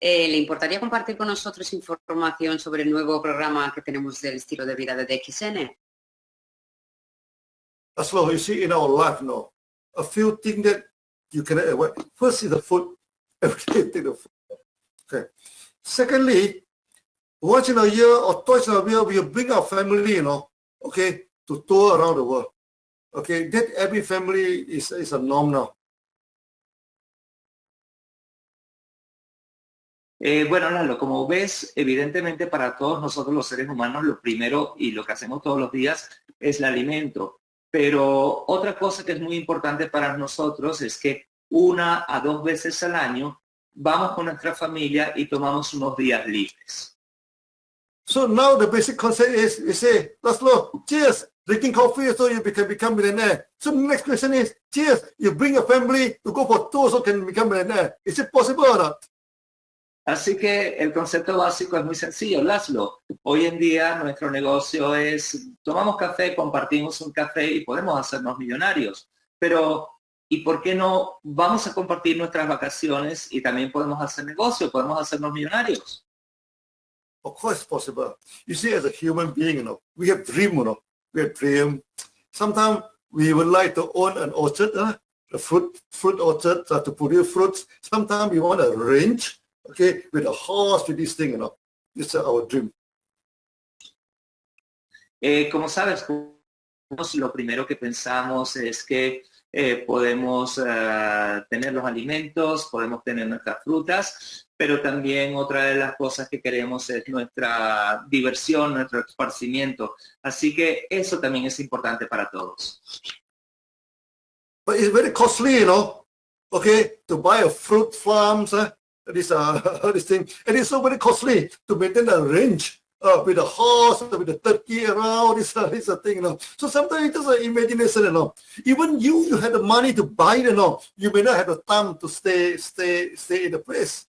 Eh, ¿Le importaría compartir con nosotros información sobre el nuevo programa que tenemos del estilo de vida de DXN? That's what you see in our life now. A few things that you can avoid. First is the food. Take the food. Okay. Secondly, once in a year or twice in a year, we bring our family, you know, okay, to tour around the world. Okay, that every family is, is a norm now. Eh, bueno, Lalo, como ves, evidentemente para todos nosotros los seres humanos lo primero y lo que hacemos todos los días es el alimento. Pero otra cosa que es muy importante para nosotros es que una a dos veces al año vamos con nuestra familia y tomamos unos días libres. So now the basic concept is you say, Laszlo, cheers, drinking coffee so you can become millionaire. So the next question is, cheers, you bring a family to go for tours so can become millionaire. Is it possible or not? Así que el concepto básico es muy sencillo, Laszlo. Hoy en día nuestro negocio es, tomamos café, compartimos un café y podemos hacernos millonarios. Pero, ¿y por qué no vamos a compartir nuestras vacaciones y también podemos hacer negocio, podemos hacernos millonarios? Of course possible. You see, as a human being, you know, we have dream, you we have dream. Sometimes we would like to own an orchard, uh, a fruit fruit orchard uh, to produce fruits. Sometimes we want a range, okay, with a horse, with this thing, you know. Our dream. Eh, como sabes, lo primero que pensamos es que eh, podemos eh, tener los alimentos, podemos tener nuestras frutas, pero también otra de las cosas que queremos es nuestra diversión, nuestro esparcimiento. Así que eso también es importante para todos. But it's very costly, you know, okay, to buy a fruit farms, uh, this, uh, this thing. And it's so very costly to maintain a range uh, with a horse, with a turkey around, this, uh, this uh, thing, you know. So sometimes it's just an imagination, you know. Even you, you have the money to buy, you know, you may not have the time to stay, stay, stay in the place.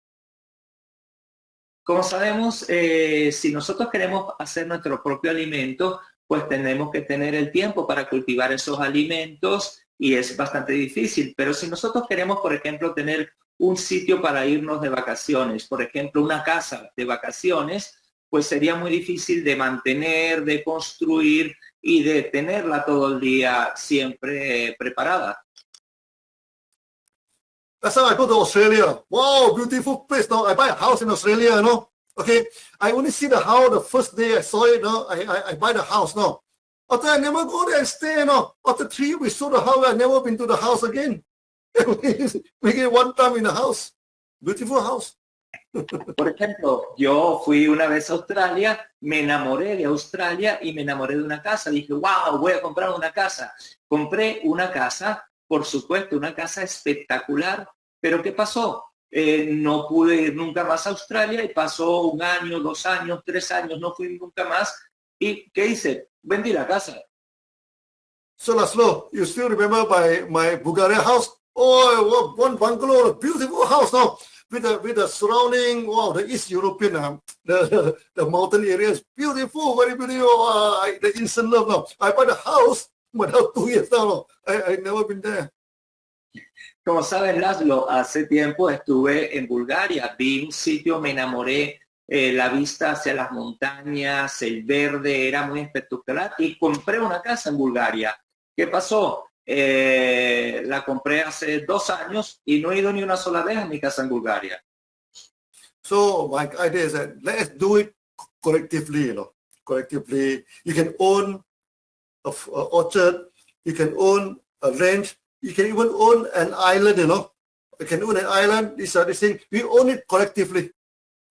Como sabemos, eh, si nosotros queremos hacer nuestro propio alimento, pues tenemos que tener el tiempo para cultivar esos alimentos y es bastante difícil. Pero si nosotros queremos, por ejemplo, tener un sitio para irnos de vacaciones, por ejemplo, una casa de vacaciones, pues sería muy difícil de mantener, de construir y de tenerla todo el día siempre eh, preparada. That's how I go to Australia. Wow, beautiful place. Now I buy a house in Australia, you know. Okay, I only see the house the first day I saw it. No, I, I, I buy the house now. After I never go there and stay, you know. After three weeks, saw the house, I never been to the house again. Make it one time in the house. Beautiful house. Por ejemplo, yo fui una vez a Australia, me enamoré de Australia y me enamoré de una casa. Dije, wow, voy a comprar una casa. Compré una casa, por supuesto, una casa espectacular. Pero ¿qué pasó? Eh, no pude ir nunca más a Australia y pasó un año, dos años, tres años, no fui nunca más. ¿Y qué hice? Vendí la casa. So Laszlo, you still remember my, my Bulgaria house? Oh, one bungalow, a beautiful house now. With the, with the surrounding, wow, the East European, um, the, the, mountain area is beautiful, very beautiful. Uh, I, the instant love now. I buy the house, but now two years now, no, I, I never been there. Como sabes, Laszlo, hace tiempo estuve en Bulgaria, vi un sitio, me enamoré, eh, la vista hacia las montañas, el verde era muy espectacular y compré una casa en Bulgaria. ¿Qué pasó? Eh, la compré hace dos años y no he ido ni una sola vez a mi casa en Bulgaria. So my idea is that let's do it collectively, you know, collectively. You can own a, orchard, you can own a ranch, you can even own an island, you know. You can own an island, these are the things. We own it collectively,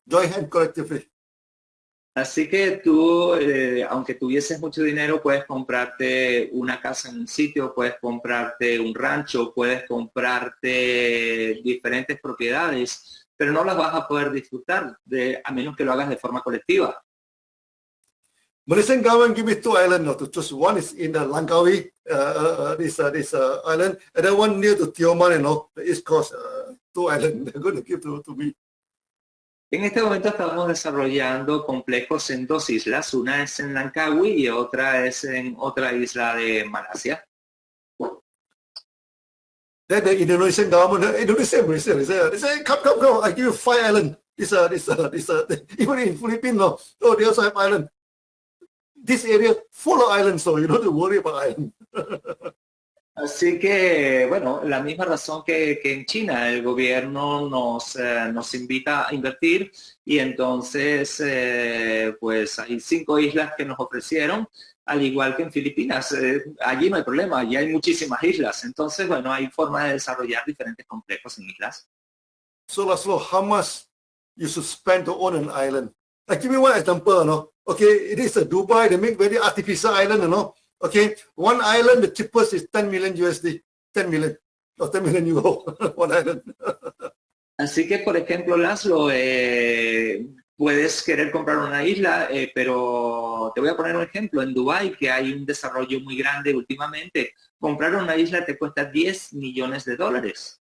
join hand collectively. Así que tú, eh, aunque tuvieses mucho dinero, puedes comprarte una casa en un sitio, puedes comprarte un rancho, puedes comprarte diferentes propiedades, pero no las vas a poder disfrutar de, a menos que lo hagas de forma colectiva. Malaysian government give me two islands, no, to choose. One is in the Langkawi, uh, uh, this uh, this uh, island, and then one near to Tioman, you know, the east coast. Uh, two islands they're going to give to, to me. En este momento estamos desarrollando complejos en dos islas, una es en Langkawi y otra es en otra isla de Malasia. Then the Indonesian government, Indonesia, Malaysia, they say, they say, come, come, come, I give you five islands. This, uh, this, uh, this, uh, even in Philippines, no, oh, they also have island. This area full of islands, so you don't have to worry about island. Así que, bueno, la misma razón que, que en China, el gobierno nos, eh, nos invita a invertir y entonces, eh, pues hay cinco islas que nos ofrecieron, al igual que en Filipinas. Eh, allí no hay problema, allí hay muchísimas islas. Entonces, bueno, hay formas de desarrollar diferentes complejos en islas. So, Laszlo, how much you should spend to own an island? Like, give me one example, no? Okay, it is a Dubai, they make very artificial island, you? Okay, one island, the cheapest is 10 million USD, 10 million, or 10 million euro, one island. Así que, por ejemplo, Laszlo, eh, puedes querer comprar una isla, eh, pero te voy a poner un ejemplo. En Dubai, que hay un desarrollo muy grande últimamente, comprar una isla te cuesta 10 millones de dólares.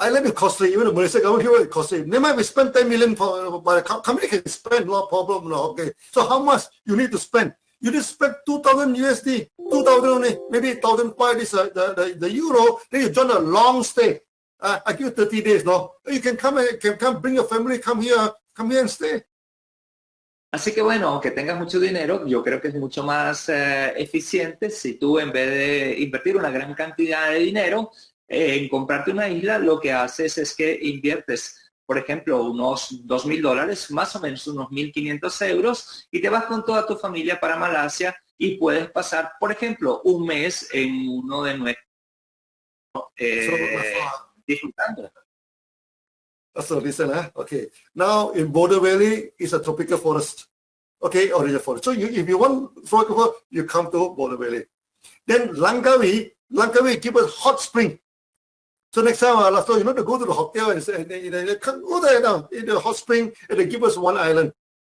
Island is costly, even the Malaysia government here is costly. They might be spend 10 million, for, but a company can spend, no problem, no, okay. So how much you need to spend? You just spend 2000 USD, 2000 only, maybe 1005 is uh, the, the, the euro, then you join a long stay. Uh, I give you 30 days, no? You can come, can come, bring your family, come here, come here and stay. Así que bueno, aunque tengas mucho dinero, yo creo que es mucho más eh, eficiente si tú en vez de invertir una gran cantidad de dinero eh, en comprarte una isla, lo que haces es que inviertes por ejemplo, unos dos mil dólares, más o menos unos 1.500 euros, y te vas con toda tu familia para Malasia y puedes pasar, por ejemplo, un mes en uno de nuestros eh, disfrutando. So listen, eh? okay. Now in Border Valley is a tropical forest. Okay, original forest. So you, if you want tropical forest, you come to Border Valley. Then Langkawi, Langkawi give us hot spring. So next time, uh, so you know to go to the hotel and, say, they, they, they come go there now in the hot spring and they give us one island.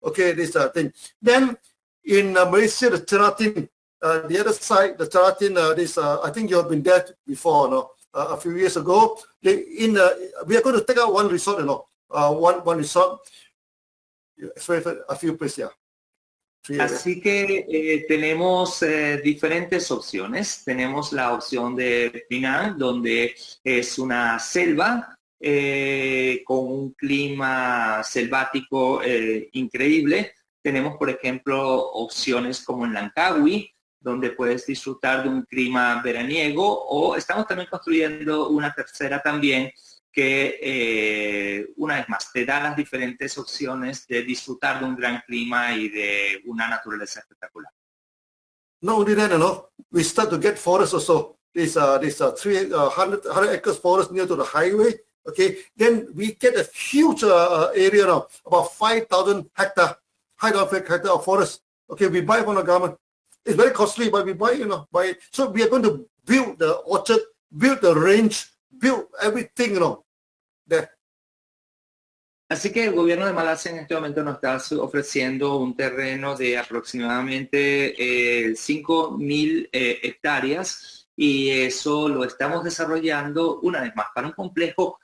Okay, this uh, thing. Then in uh, Malaysia, the Teratin, uh, the other side, the Teratin, uh, this uh, I think you have been there before, no? Uh, a few years ago. They in uh, we are going to take out one resort, you know, one one resort. A few places, yeah. Así que eh, tenemos eh, diferentes opciones. Tenemos la opción de Penang, donde es una selva eh, con un clima selvático increíble. Tenemos, por ejemplo, opciones como en Langkawi, donde puedes disfrutar de un clima veraniego, o estamos también construyendo una tercera también, que eh, una vez más te da las diferentes opciones de disfrutar de un gran clima y de una naturaleza espectacular. No only that, you know, we start to get forests also. This uh, this uh, 300 uh, 100 acres forest near to the highway. Okay, then we get a huge uh, area now, about 5,000 hectare, 5,000 hectare of forest. Okay, we buy from the government. It's very costly, but we buy, you know, buy. So we are going to build the orchard, build the range, build everything, you know, Así que el gobierno de Malasia en este momento nos está ofreciendo un terreno de aproximadamente 5.000 eh, eh, hectáreas y eso lo estamos desarrollando una vez más para un complejo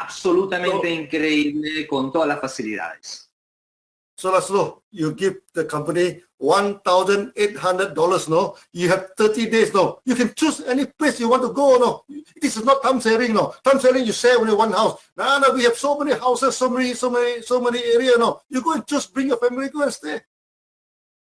absolutamente increíble con todas las facilidades. So that's. You give the company $1,800, no? You have 30 days, no? You can choose any place you want to go, no? This is not time sharing, no? Time sharing, you share only one house. No, no, we have so many houses, so many, so many, so many areas, no? You go and just bring your family, go and stay.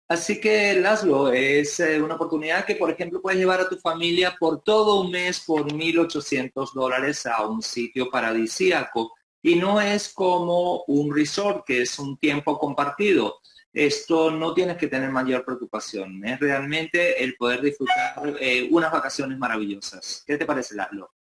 Así que, Laszlo, es eh, una oportunidad que, por ejemplo, puedes llevar a tu familia por todo un mes por 1.800 dólares a un sitio paradisíaco y no es como un resort, que es un tiempo compartido. Esto no tienes que tener mayor preocupación. Es realmente el poder disfrutar eh, unas vacaciones maravillosas. ¿Qué te parece, Laszlo?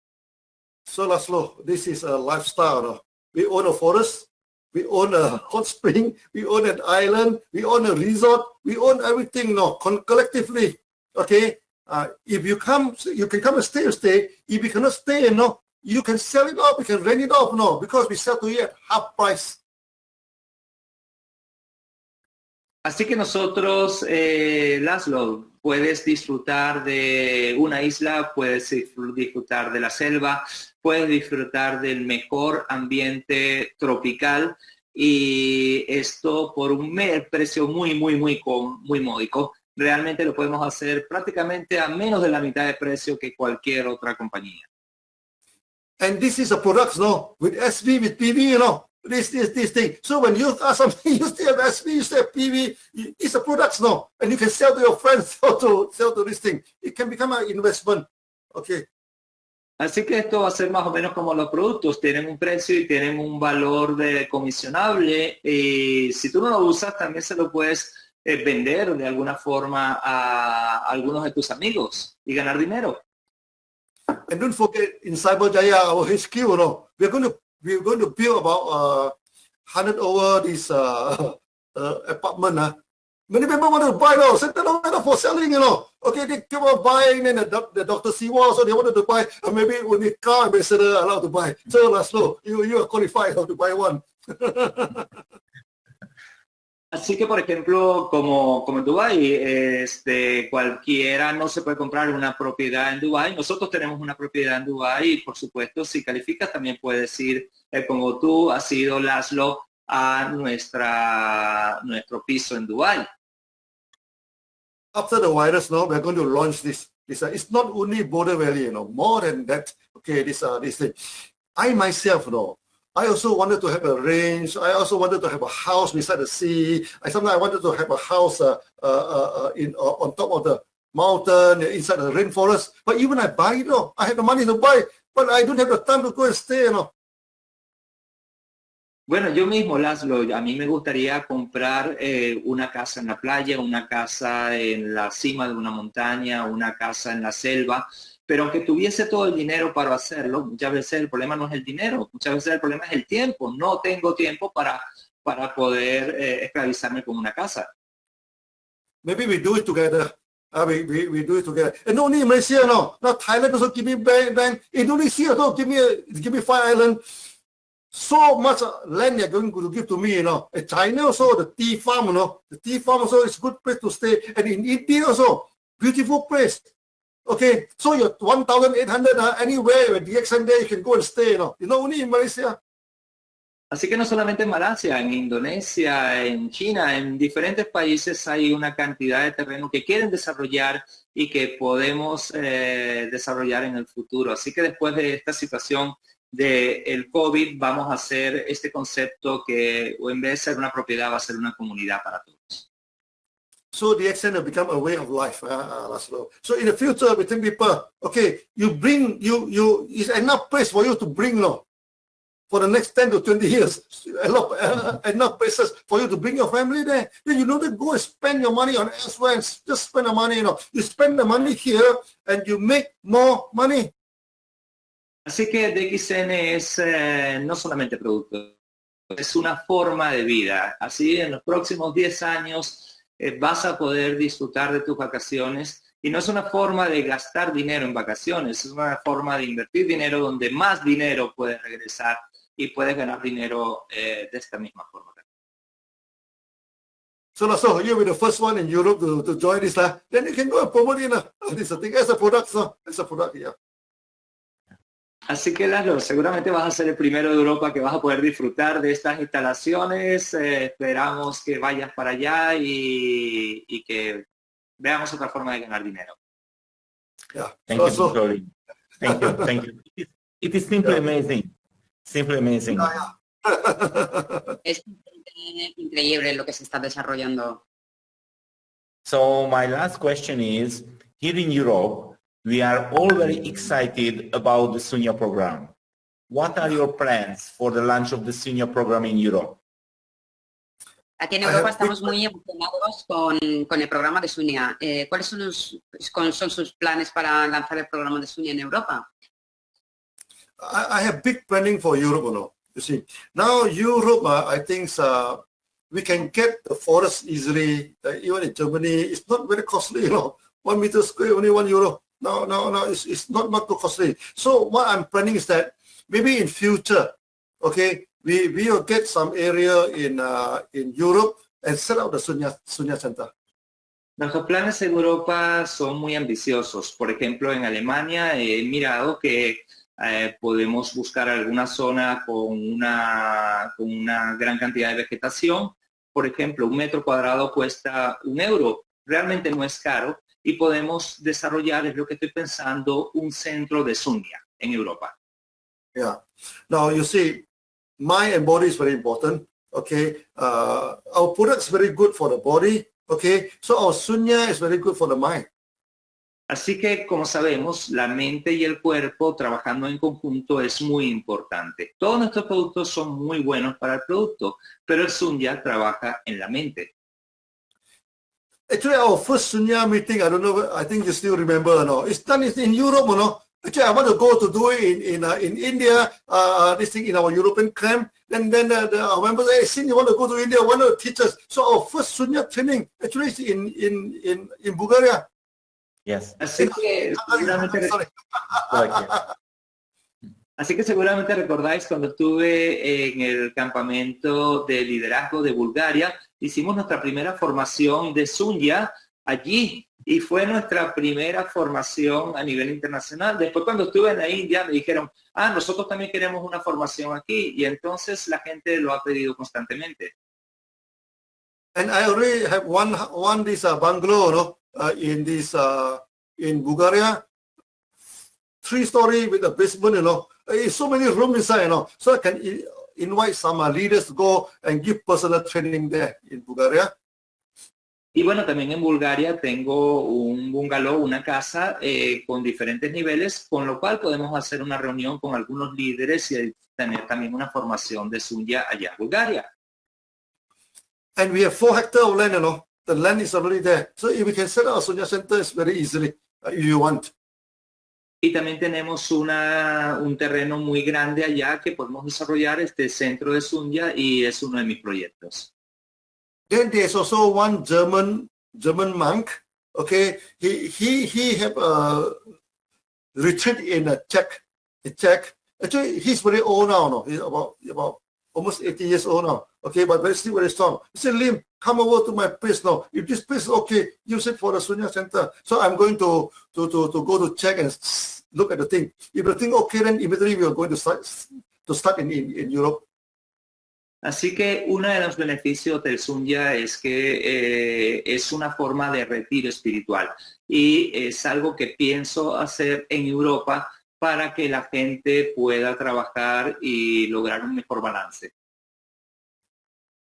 So, Laszlo, this is a lifestyle. We own a forest. we own a hot spring, we own an island, we own a resort, we own everything no, collectively. Okay, uh, if you come, you can come and stay, stay. If you cannot stay, no, you can sell it off, you can rent it off, no, because we sell to you at half price. Así que nosotros, eh, Laszlo, puedes disfrutar de una isla, puedes disfrutar de la selva, puedes disfrutar del mejor ambiente tropical y esto por un precio muy, muy, muy, muy módico. Realmente lo podemos hacer prácticamente a menos de la mitad de precio que cualquier otra compañía. And this is a product, no, with SV, with PV, you know, this, this, this thing. So when you ask something, you still have SV, you still have PV, it's a product, no, and you can sell to your friends, sell to, sell to this thing. It can become an investment, okay. Así que esto va a ser más o menos como los productos, tienen un precio y tienen un valor de comisionable y si tú no lo usas también se lo puedes eh, vender de alguna forma a algunos de tus amigos y ganar dinero. And don't forget in Cyberjaya, our HQ, you know, we're going to we're going to build about uh, 100 over this uh, uh, apartment. Uh. Many people want to buy those, and they're for selling, you know. Okay, they keep on buying, and the, the Dr. Siwa, so they wanted to buy, uh, maybe only car ambassador allowed to buy. So, Laszlo, you, you are qualified to buy one. Así que, por ejemplo, como, como en este, cualquiera no se puede comprar una propiedad en Dubái. Nosotros tenemos una propiedad en Dubái y, por supuesto, si calificas, también puedes ir, eh, como tú has ido, Laszlo, a nuestra, nuestro piso en Dubái. After the virus, now we're going to launch this. this uh, it's not only Border Valley, you know, more than that. Okay, this uh, this thing. I myself, you know, I also wanted to have a range. I also wanted to have a house beside the sea. I sometimes I wanted to have a house uh, uh, uh, uh in uh, on top of the mountain inside the rainforest. But even I buy, you know, I have the money to buy, but I don't have the time to go and stay, you know. Bueno, yo mismo, Laszlo, a mí me gustaría comprar eh, una casa en la playa, una casa en la cima de una montaña, una casa en la selva, pero aunque tuviese todo el dinero para hacerlo, muchas veces el problema no es el dinero, muchas veces el problema es el tiempo. No tengo tiempo para, para poder eh, esclavizarme con una casa. Maybe we do it together. Uh, we, we, we do it together. And only in Malaysia, no. Now Thailand also give me bank, bank. Indonesia also give me, give me five island. So much land they're going to give to me, you know. And China also, the tea farm, you know. The tea farm also is good place to stay. And in India also, beautiful place. Okay, so you're 1,800 uh, anywhere you can go and stay, you. Así que no solamente en Malasia, en Indonesia, en China, en diferentes países hay una cantidad de terreno que quieren desarrollar y que podemos eh, desarrollar en el futuro. Así que después de esta situación del el COVID vamos a hacer este concepto que en vez de ser una propiedad va a ser una comunidad para todos. So the accent will become a way of life, uh, Laszlo. So in the future, we think people, okay, you bring, you, you, is enough place for you to bring, no, for the next 10 to 20 years, enough, uh, enough places for you to bring your family there. Then you don't go and spend your money on elsewhere and just spend the money, you know. You spend the money here and you make more money. Así que DXN es eh, no solamente producto, es una forma de vida. Así en los próximos 10 años Eh, vas a poder disfrutar de tus vacaciones y no es una forma de gastar dinero en vacaciones, es una forma de invertir dinero donde más dinero puedes regresar y puedes ganar dinero eh, de esta misma forma. So, so you'll be the first one in Europe to, to join this. Uh, then you can go and promote it. Uh, this thing as a product. So, as a product, yeah. Así que Lalo, seguramente vas a ser el primero de Europa que vas a poder disfrutar de estas instalaciones. Eh, esperamos que vayas para allá y, y, que veamos otra forma de ganar dinero. Yeah. Thank you, Victoria. Thank you, thank you. It, it is simply amazing. Simply amazing. es increíble lo que se está desarrollando. So my last question is, here in Europe, We are all very excited about the SUNYA program. What are your plans for the launch of the SUNYA program in Europe? Aquí en Europa estamos muy emocionados con, con el programa de SUNYA. Eh, ¿Cuáles son, los, son sus planes para lanzar el programa de SUNYA en Europa? I, I have big planning for Europe, you know. You see, now Europe, uh, I think uh, we can get the forest easily. Uh, even in Germany, it's not very costly. You know, one meter square only one euro. No, no, no, it's, it's not not too costly. So what I'm planning is that maybe in future, okay, we we will get some area in uh, in Europe and set up the Sunya Sunya Center. Nuestros planes en Europa son muy ambiciosos. Por ejemplo, en Alemania he mirado que eh, podemos buscar alguna zona con una, con una gran cantidad de vegetación. Por ejemplo, un metro cuadrado cuesta un euro. Realmente no es caro y podemos desarrollar, es lo que estoy pensando, un centro de Sunya en Europa. Yeah. Now you see, mind and body is very important. Okay. Uh, our product is very good for the body. Okay. So our sunya is very good for the mind. Así que, como sabemos, la mente y el cuerpo trabajando en conjunto es muy importante. Todos nuestros productos son muy buenos para el producto, pero el Sunya trabaja en la mente. Actually, our first Sunya meeting, I don't know, I think you still remember or not. it's done it's in Europe, you know. Actually, I want to go to do it in in, uh, in India, uh, this thing in our European camp. Then then uh, the, our members, hey, since you want to go to India, why not teach us? So our first Sunya training actually is in in in in Bulgaria. Yes. Así que, seguramente, así que seguramente recordáis cuando estuve en el campamento de liderazgo de Bulgaria, hicimos nuestra primera formación de Sunya allí y fue nuestra primera formación a nivel internacional. Después cuando estuve en la India me dijeron, ah, nosotros también queremos una formación aquí y entonces la gente lo ha pedido constantemente. And I already have one one this uh, bungalow no? uh, in this uh, in Bulgaria, three story with a basement, you. It's so many rooms inside, you know. So I can invite some uh, leaders to go and give personal training there in Bulgaria. Y bueno, también en Bulgaria tengo un bungalow, una casa eh, con diferentes niveles, con lo cual podemos hacer una reunión con algunos líderes y tener también una formación de Sunya allá en Bulgaria. And we have four hectares of land, you know. The land is already there. So if we can set up a Sunya center it's very easily uh, if you want. Y también tenemos una, un terreno muy grande allá que podemos desarrollar este centro de Sunya y es uno de mis proyectos. Then there's also one German German monk. Okay, he he he have a retreat in a Czech, Czech. Actually, he's very old now. No, he's about about almost 80 years old now. Okay, but very still very strong. He said, Lim, come over to my place now. If this place is okay, use it for the Sunya Center. So I'm going to go to check and look at the thing. If the thing okay, then immediately we are going to start to start in in, in Europe. Así que uno de los beneficios del Sunya es que eh, es una forma de retiro espiritual y es algo que pienso hacer en Europa para que la gente pueda trabajar y lograr un mejor balance.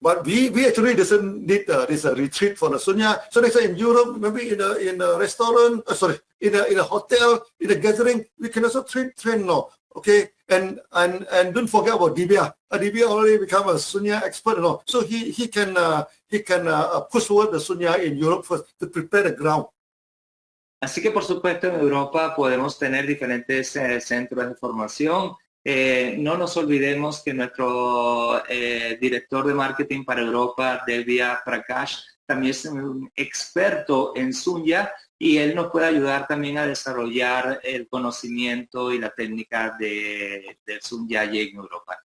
But we, we actually doesn't need uh, this uh, retreat for the Sunya. So next time in Europe, maybe in a, in a restaurant, uh, sorry, in a, in a hotel, in a gathering, we can also train, train now. Okay, and and and don't forget about Dibia. Uh, Dibia already become a Sunya expert, know. So he he can uh, he can uh, push forward the Sunya in Europe first to prepare the ground. Así que por supuesto en Europa podemos tener diferentes eh, centros de formación. Eh, no nos olvidemos que nuestro eh, director de marketing para Europa, Devia Prakash, también es un experto en Sunya y él nos puede ayudar también a desarrollar el conocimiento y la técnica de, del Sunya en Europa.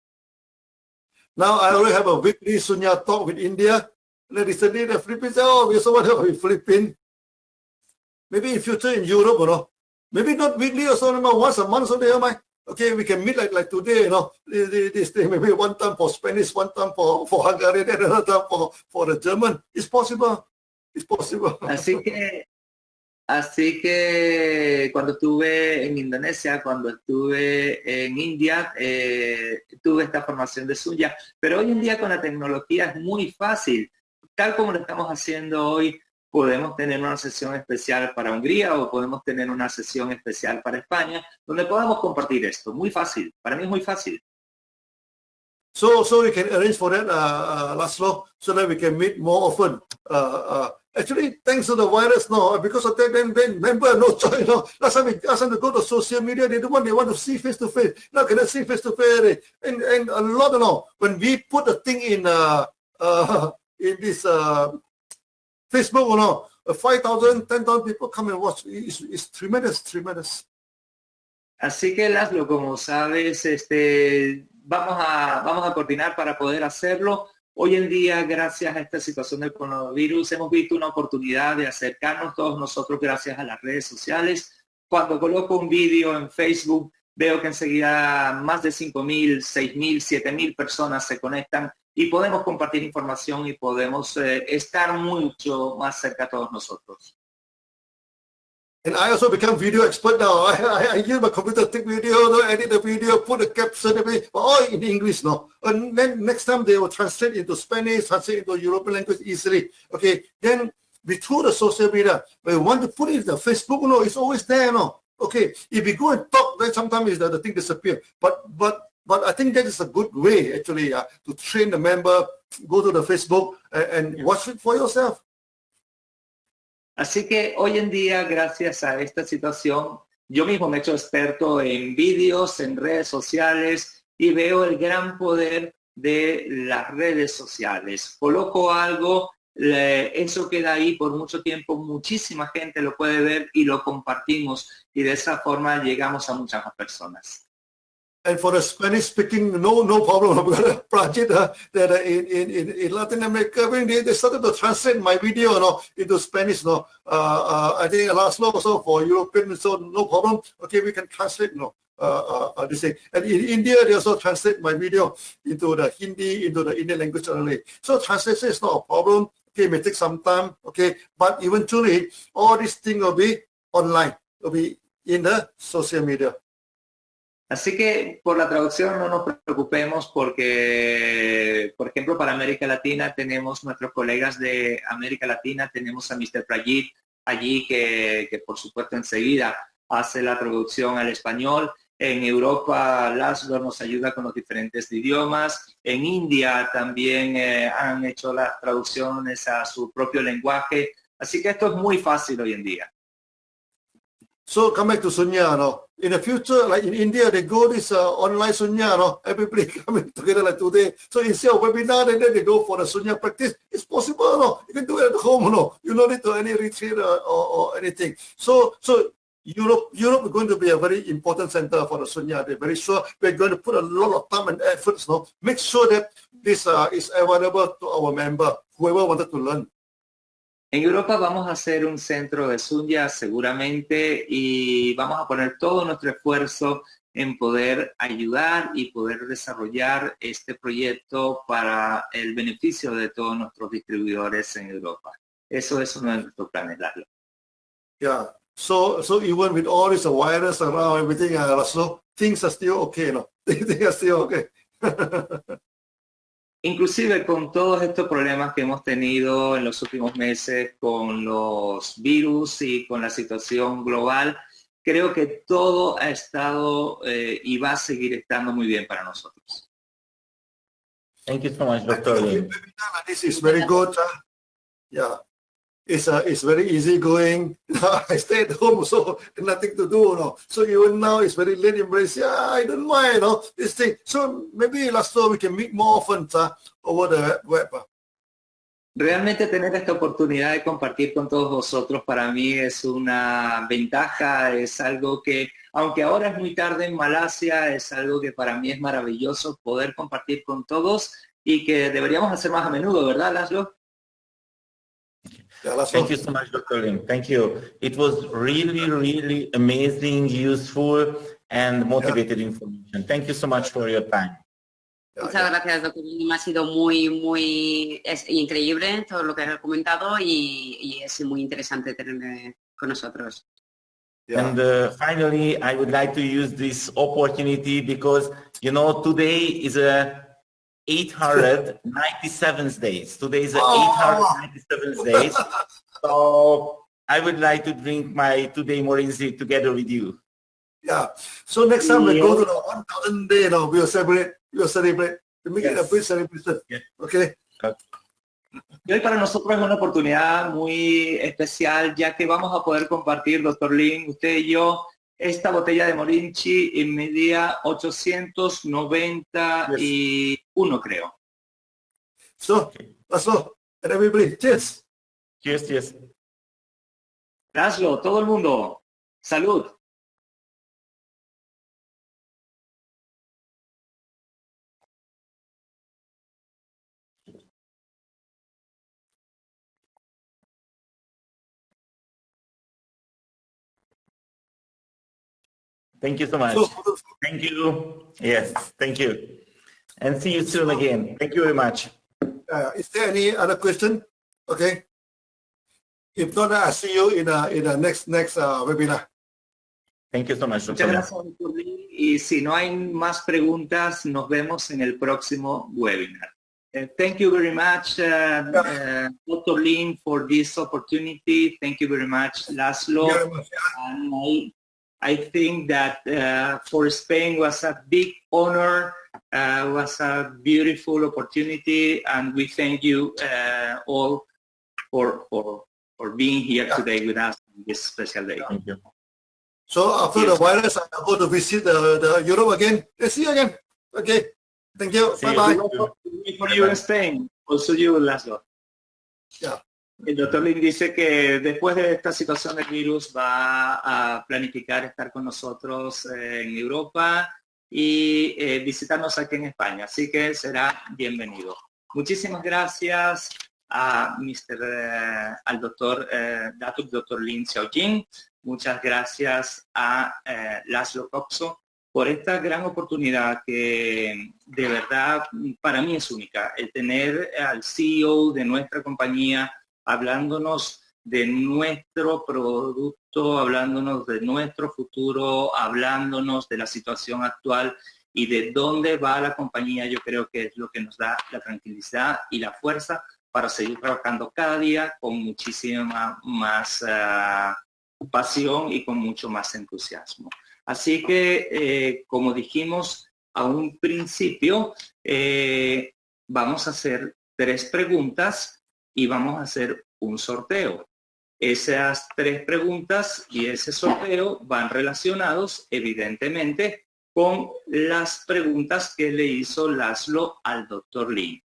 Now I already have a weekly Sunya talk with India. Recently the Philippines, oh, we so much in Philippines. Maybe in future in Europe, you know. Maybe not weekly or so, once a month or there, my okay, we can meet like like today, you know, this thing, maybe one time for Spanish, one time for, for Hungarian, another time for, for the German. It's possible. It's possible. Así que Así que cuando estuve en Indonesia, cuando estuve en India, eh, tuve esta formación de Suya. Pero hoy en día con la tecnología es muy fácil. Tal como lo estamos haciendo hoy, podemos tener una sesión especial para Hungría o podemos tener una sesión especial para España, donde podamos compartir esto. Muy fácil. Para mí es muy fácil. So, so we can arrange for that, uh, uh, Laszlo, so that we can meet more often. Uh, uh, Actually, thanks to the virus now, because of that, then, then member no choice. You know, last time we ask them to go to social media, they don't want, they want to see face to face. Now cannot see face to face. And and a lot, you know, when we put the thing in uh uh in this uh Facebook, you know, 5,000, 10,000 people come and watch. It's, it's tremendous, tremendous. Así que Laszlo, como sabes, este, vamos a, vamos a coordinar para poder hacerlo. Hoy en día, gracias a esta situación del coronavirus, hemos visto una oportunidad de acercarnos todos nosotros gracias a las redes sociales. Cuando coloco un vídeo en Facebook, veo que enseguida más de 5.000, 6.000, 7.000 personas se conectan y podemos compartir información y podemos eh, estar mucho más cerca todos nosotros. And I also become video expert now. I, I, use my computer, take video, no, edit the video, put the caption, everything, all in English now. And then next time they will translate into Spanish, translate into European language easily. Okay, then we through the social media, we want to put it in the Facebook, no, it's always there, no. Okay, if we go and talk, then sometimes the, the thing disappear. But but but I think that is a good way actually uh, to train the member, go to the Facebook and, and yeah. watch it for yourself. Así que hoy en día, gracias a esta situación, yo mismo me he hecho experto en vídeos, en redes sociales y veo el gran poder de las redes sociales. Coloco algo, eso queda ahí por mucho tiempo, muchísima gente lo puede ver y lo compartimos y de esa forma llegamos a muchas más personas. And for the Spanish speaking, no no problem. I've got a project uh, that uh, in, in, in Latin America, when they, they started to translate my video you know, into Spanish. No, uh, uh, I think last law also for European, so no problem. Okay, we can translate. You know, uh, uh, this thing. And in India, they also translate my video into the Hindi, into the Indian language only. So translation is not a problem. Okay, it may take some time. Okay, but eventually, all these things will be online. Will be in the social media. Así que por la traducción no nos preocupemos porque, por ejemplo, para América Latina tenemos nuestros colegas de América Latina, tenemos a Mr. Prajit allí que, por supuesto enseguida hace la traducción al español. En Europa, Laszlo nos ayuda con los diferentes idiomas. En India también eh, han hecho las traducciones a su propio lenguaje. Así que esto es muy fácil hoy en día. So come back to Sunya, no? In the future, like in India, they go this uh, online Sunya, no? Everybody coming together like today. So instead of webinar, and then they go for the Sunya practice. It's possible, no? You can do it at home, no? You don't need to any retreat or, or anything. So, so Europe, Europe is going to be a very important center for the Sunya. They're very sure we're going to put a lot of time and efforts, no? Make sure that this uh, is available to our member, whoever wanted to learn. En Europa vamos a hacer un centro de Sunya seguramente y vamos a poner todo nuestro esfuerzo en poder ayudar y poder desarrollar este proyecto para el beneficio de todos nuestros distribuidores en Europa. Eso es uno de nuestros planes, Lalo. Yeah. So, so even with all this virus around everything, uh, so things are still okay, no? things are still okay. Inclusive con todos estos problemas que hemos tenido en los últimos meses con los virus y con la situación global, creo que todo ha estado eh, y va a seguir estando muy bien para nosotros. Thank you so much, Dr. This is very good. Yeah. It's uh, it's very easy going. I stay at home, so nothing to do. No? So even now it's very late embrace. Yeah, I don't mind. No? This thing. So maybe last year we can meet more often uh, over the web. Uh. Realmente tener esta oportunidad de compartir con todos vosotros para mí es una ventaja, es algo que, aunque ahora es muy tarde en Malasia, es algo que para mí es maravilloso poder compartir con todos y que deberíamos hacer más a menudo, ¿verdad, Laszlo? Thank you so much, Dr. Lim. Thank you. It was really, really amazing, useful, and motivated yeah. information. Thank you so much for your time. Muchas gracias, doctor. Lim. Ha sido muy, muy es increíble todo lo que ha comentado y, y es muy interesante tenerle con nosotros. Yeah. And uh, finally, I would like to use this opportunity because, you know, today is a 897 days. Today is the oh. 897 days. So I would like to drink my today Morinzi together with you. Yeah. So next time yeah. we go to the 1000 day, you know, we'll celebrate. We'll celebrate. We make yes. it a big celebration. Yeah. Okay. okay. Y hoy para nosotros es una oportunidad muy especial, ya que vamos a poder compartir, doctor Lin, usted y yo, esta botella de Morinchi en media 891, creo. So, Laszlo, and everybody, cheers. Cheers, cheers. Laszlo, todo el mundo, salud. Thank you so much. So, Thank you. Yes, thank you. And see you soon again. Thank you very much. uh, is there any other question? Okay. If not, I'll see you in a, in the next next uh, webinar. Thank you so much, Muchas Dr. Lin. gracias, doctor Lin. Y si no hay más preguntas, nos vemos en el próximo webinar. Uh, thank you very much, uh, uh, Dr. Lin, for this opportunity. Thank you very much, Laszlo. Very much. And I, I think that uh, for Spain was a big honor, uh, was a beautiful opportunity, and we thank you uh, all for, for, for being here Yeah. today with us on this special day. Thank you. So after the virus, I'll go to visit the, the Europe again. Let's see you again. Okay. Thank you. See you. Bye bye. For you in Spain, also you, Laszlo. Yeah. El doctor Lin dice que después de esta situación del virus va a planificar estar con nosotros eh, en Europa y eh, visitarnos aquí en España, así que será bienvenido. Muchísimas gracias a Mr. eh, al doctor eh, Datuk Dr. Lin Xiaojin, muchas gracias a eh, Laszlo Coxo por esta gran oportunidad que de verdad para mí es única, el tener al CEO de nuestra compañía hablándonos de nuestro producto, hablándonos de nuestro futuro, hablándonos de la situación actual y de dónde va la compañía, yo creo que es lo que nos da la tranquilidad y la fuerza para seguir trabajando cada día con muchísima más ah, pasión y con mucho más entusiasmo. Así que, eh, como dijimos a un principio, eh, vamos a hacer tres preguntas y vamos a hacer un sorteo. Esas tres preguntas y ese sorteo van relacionados, evidentemente, con las preguntas que le hizo Laszlo al doctor Lee.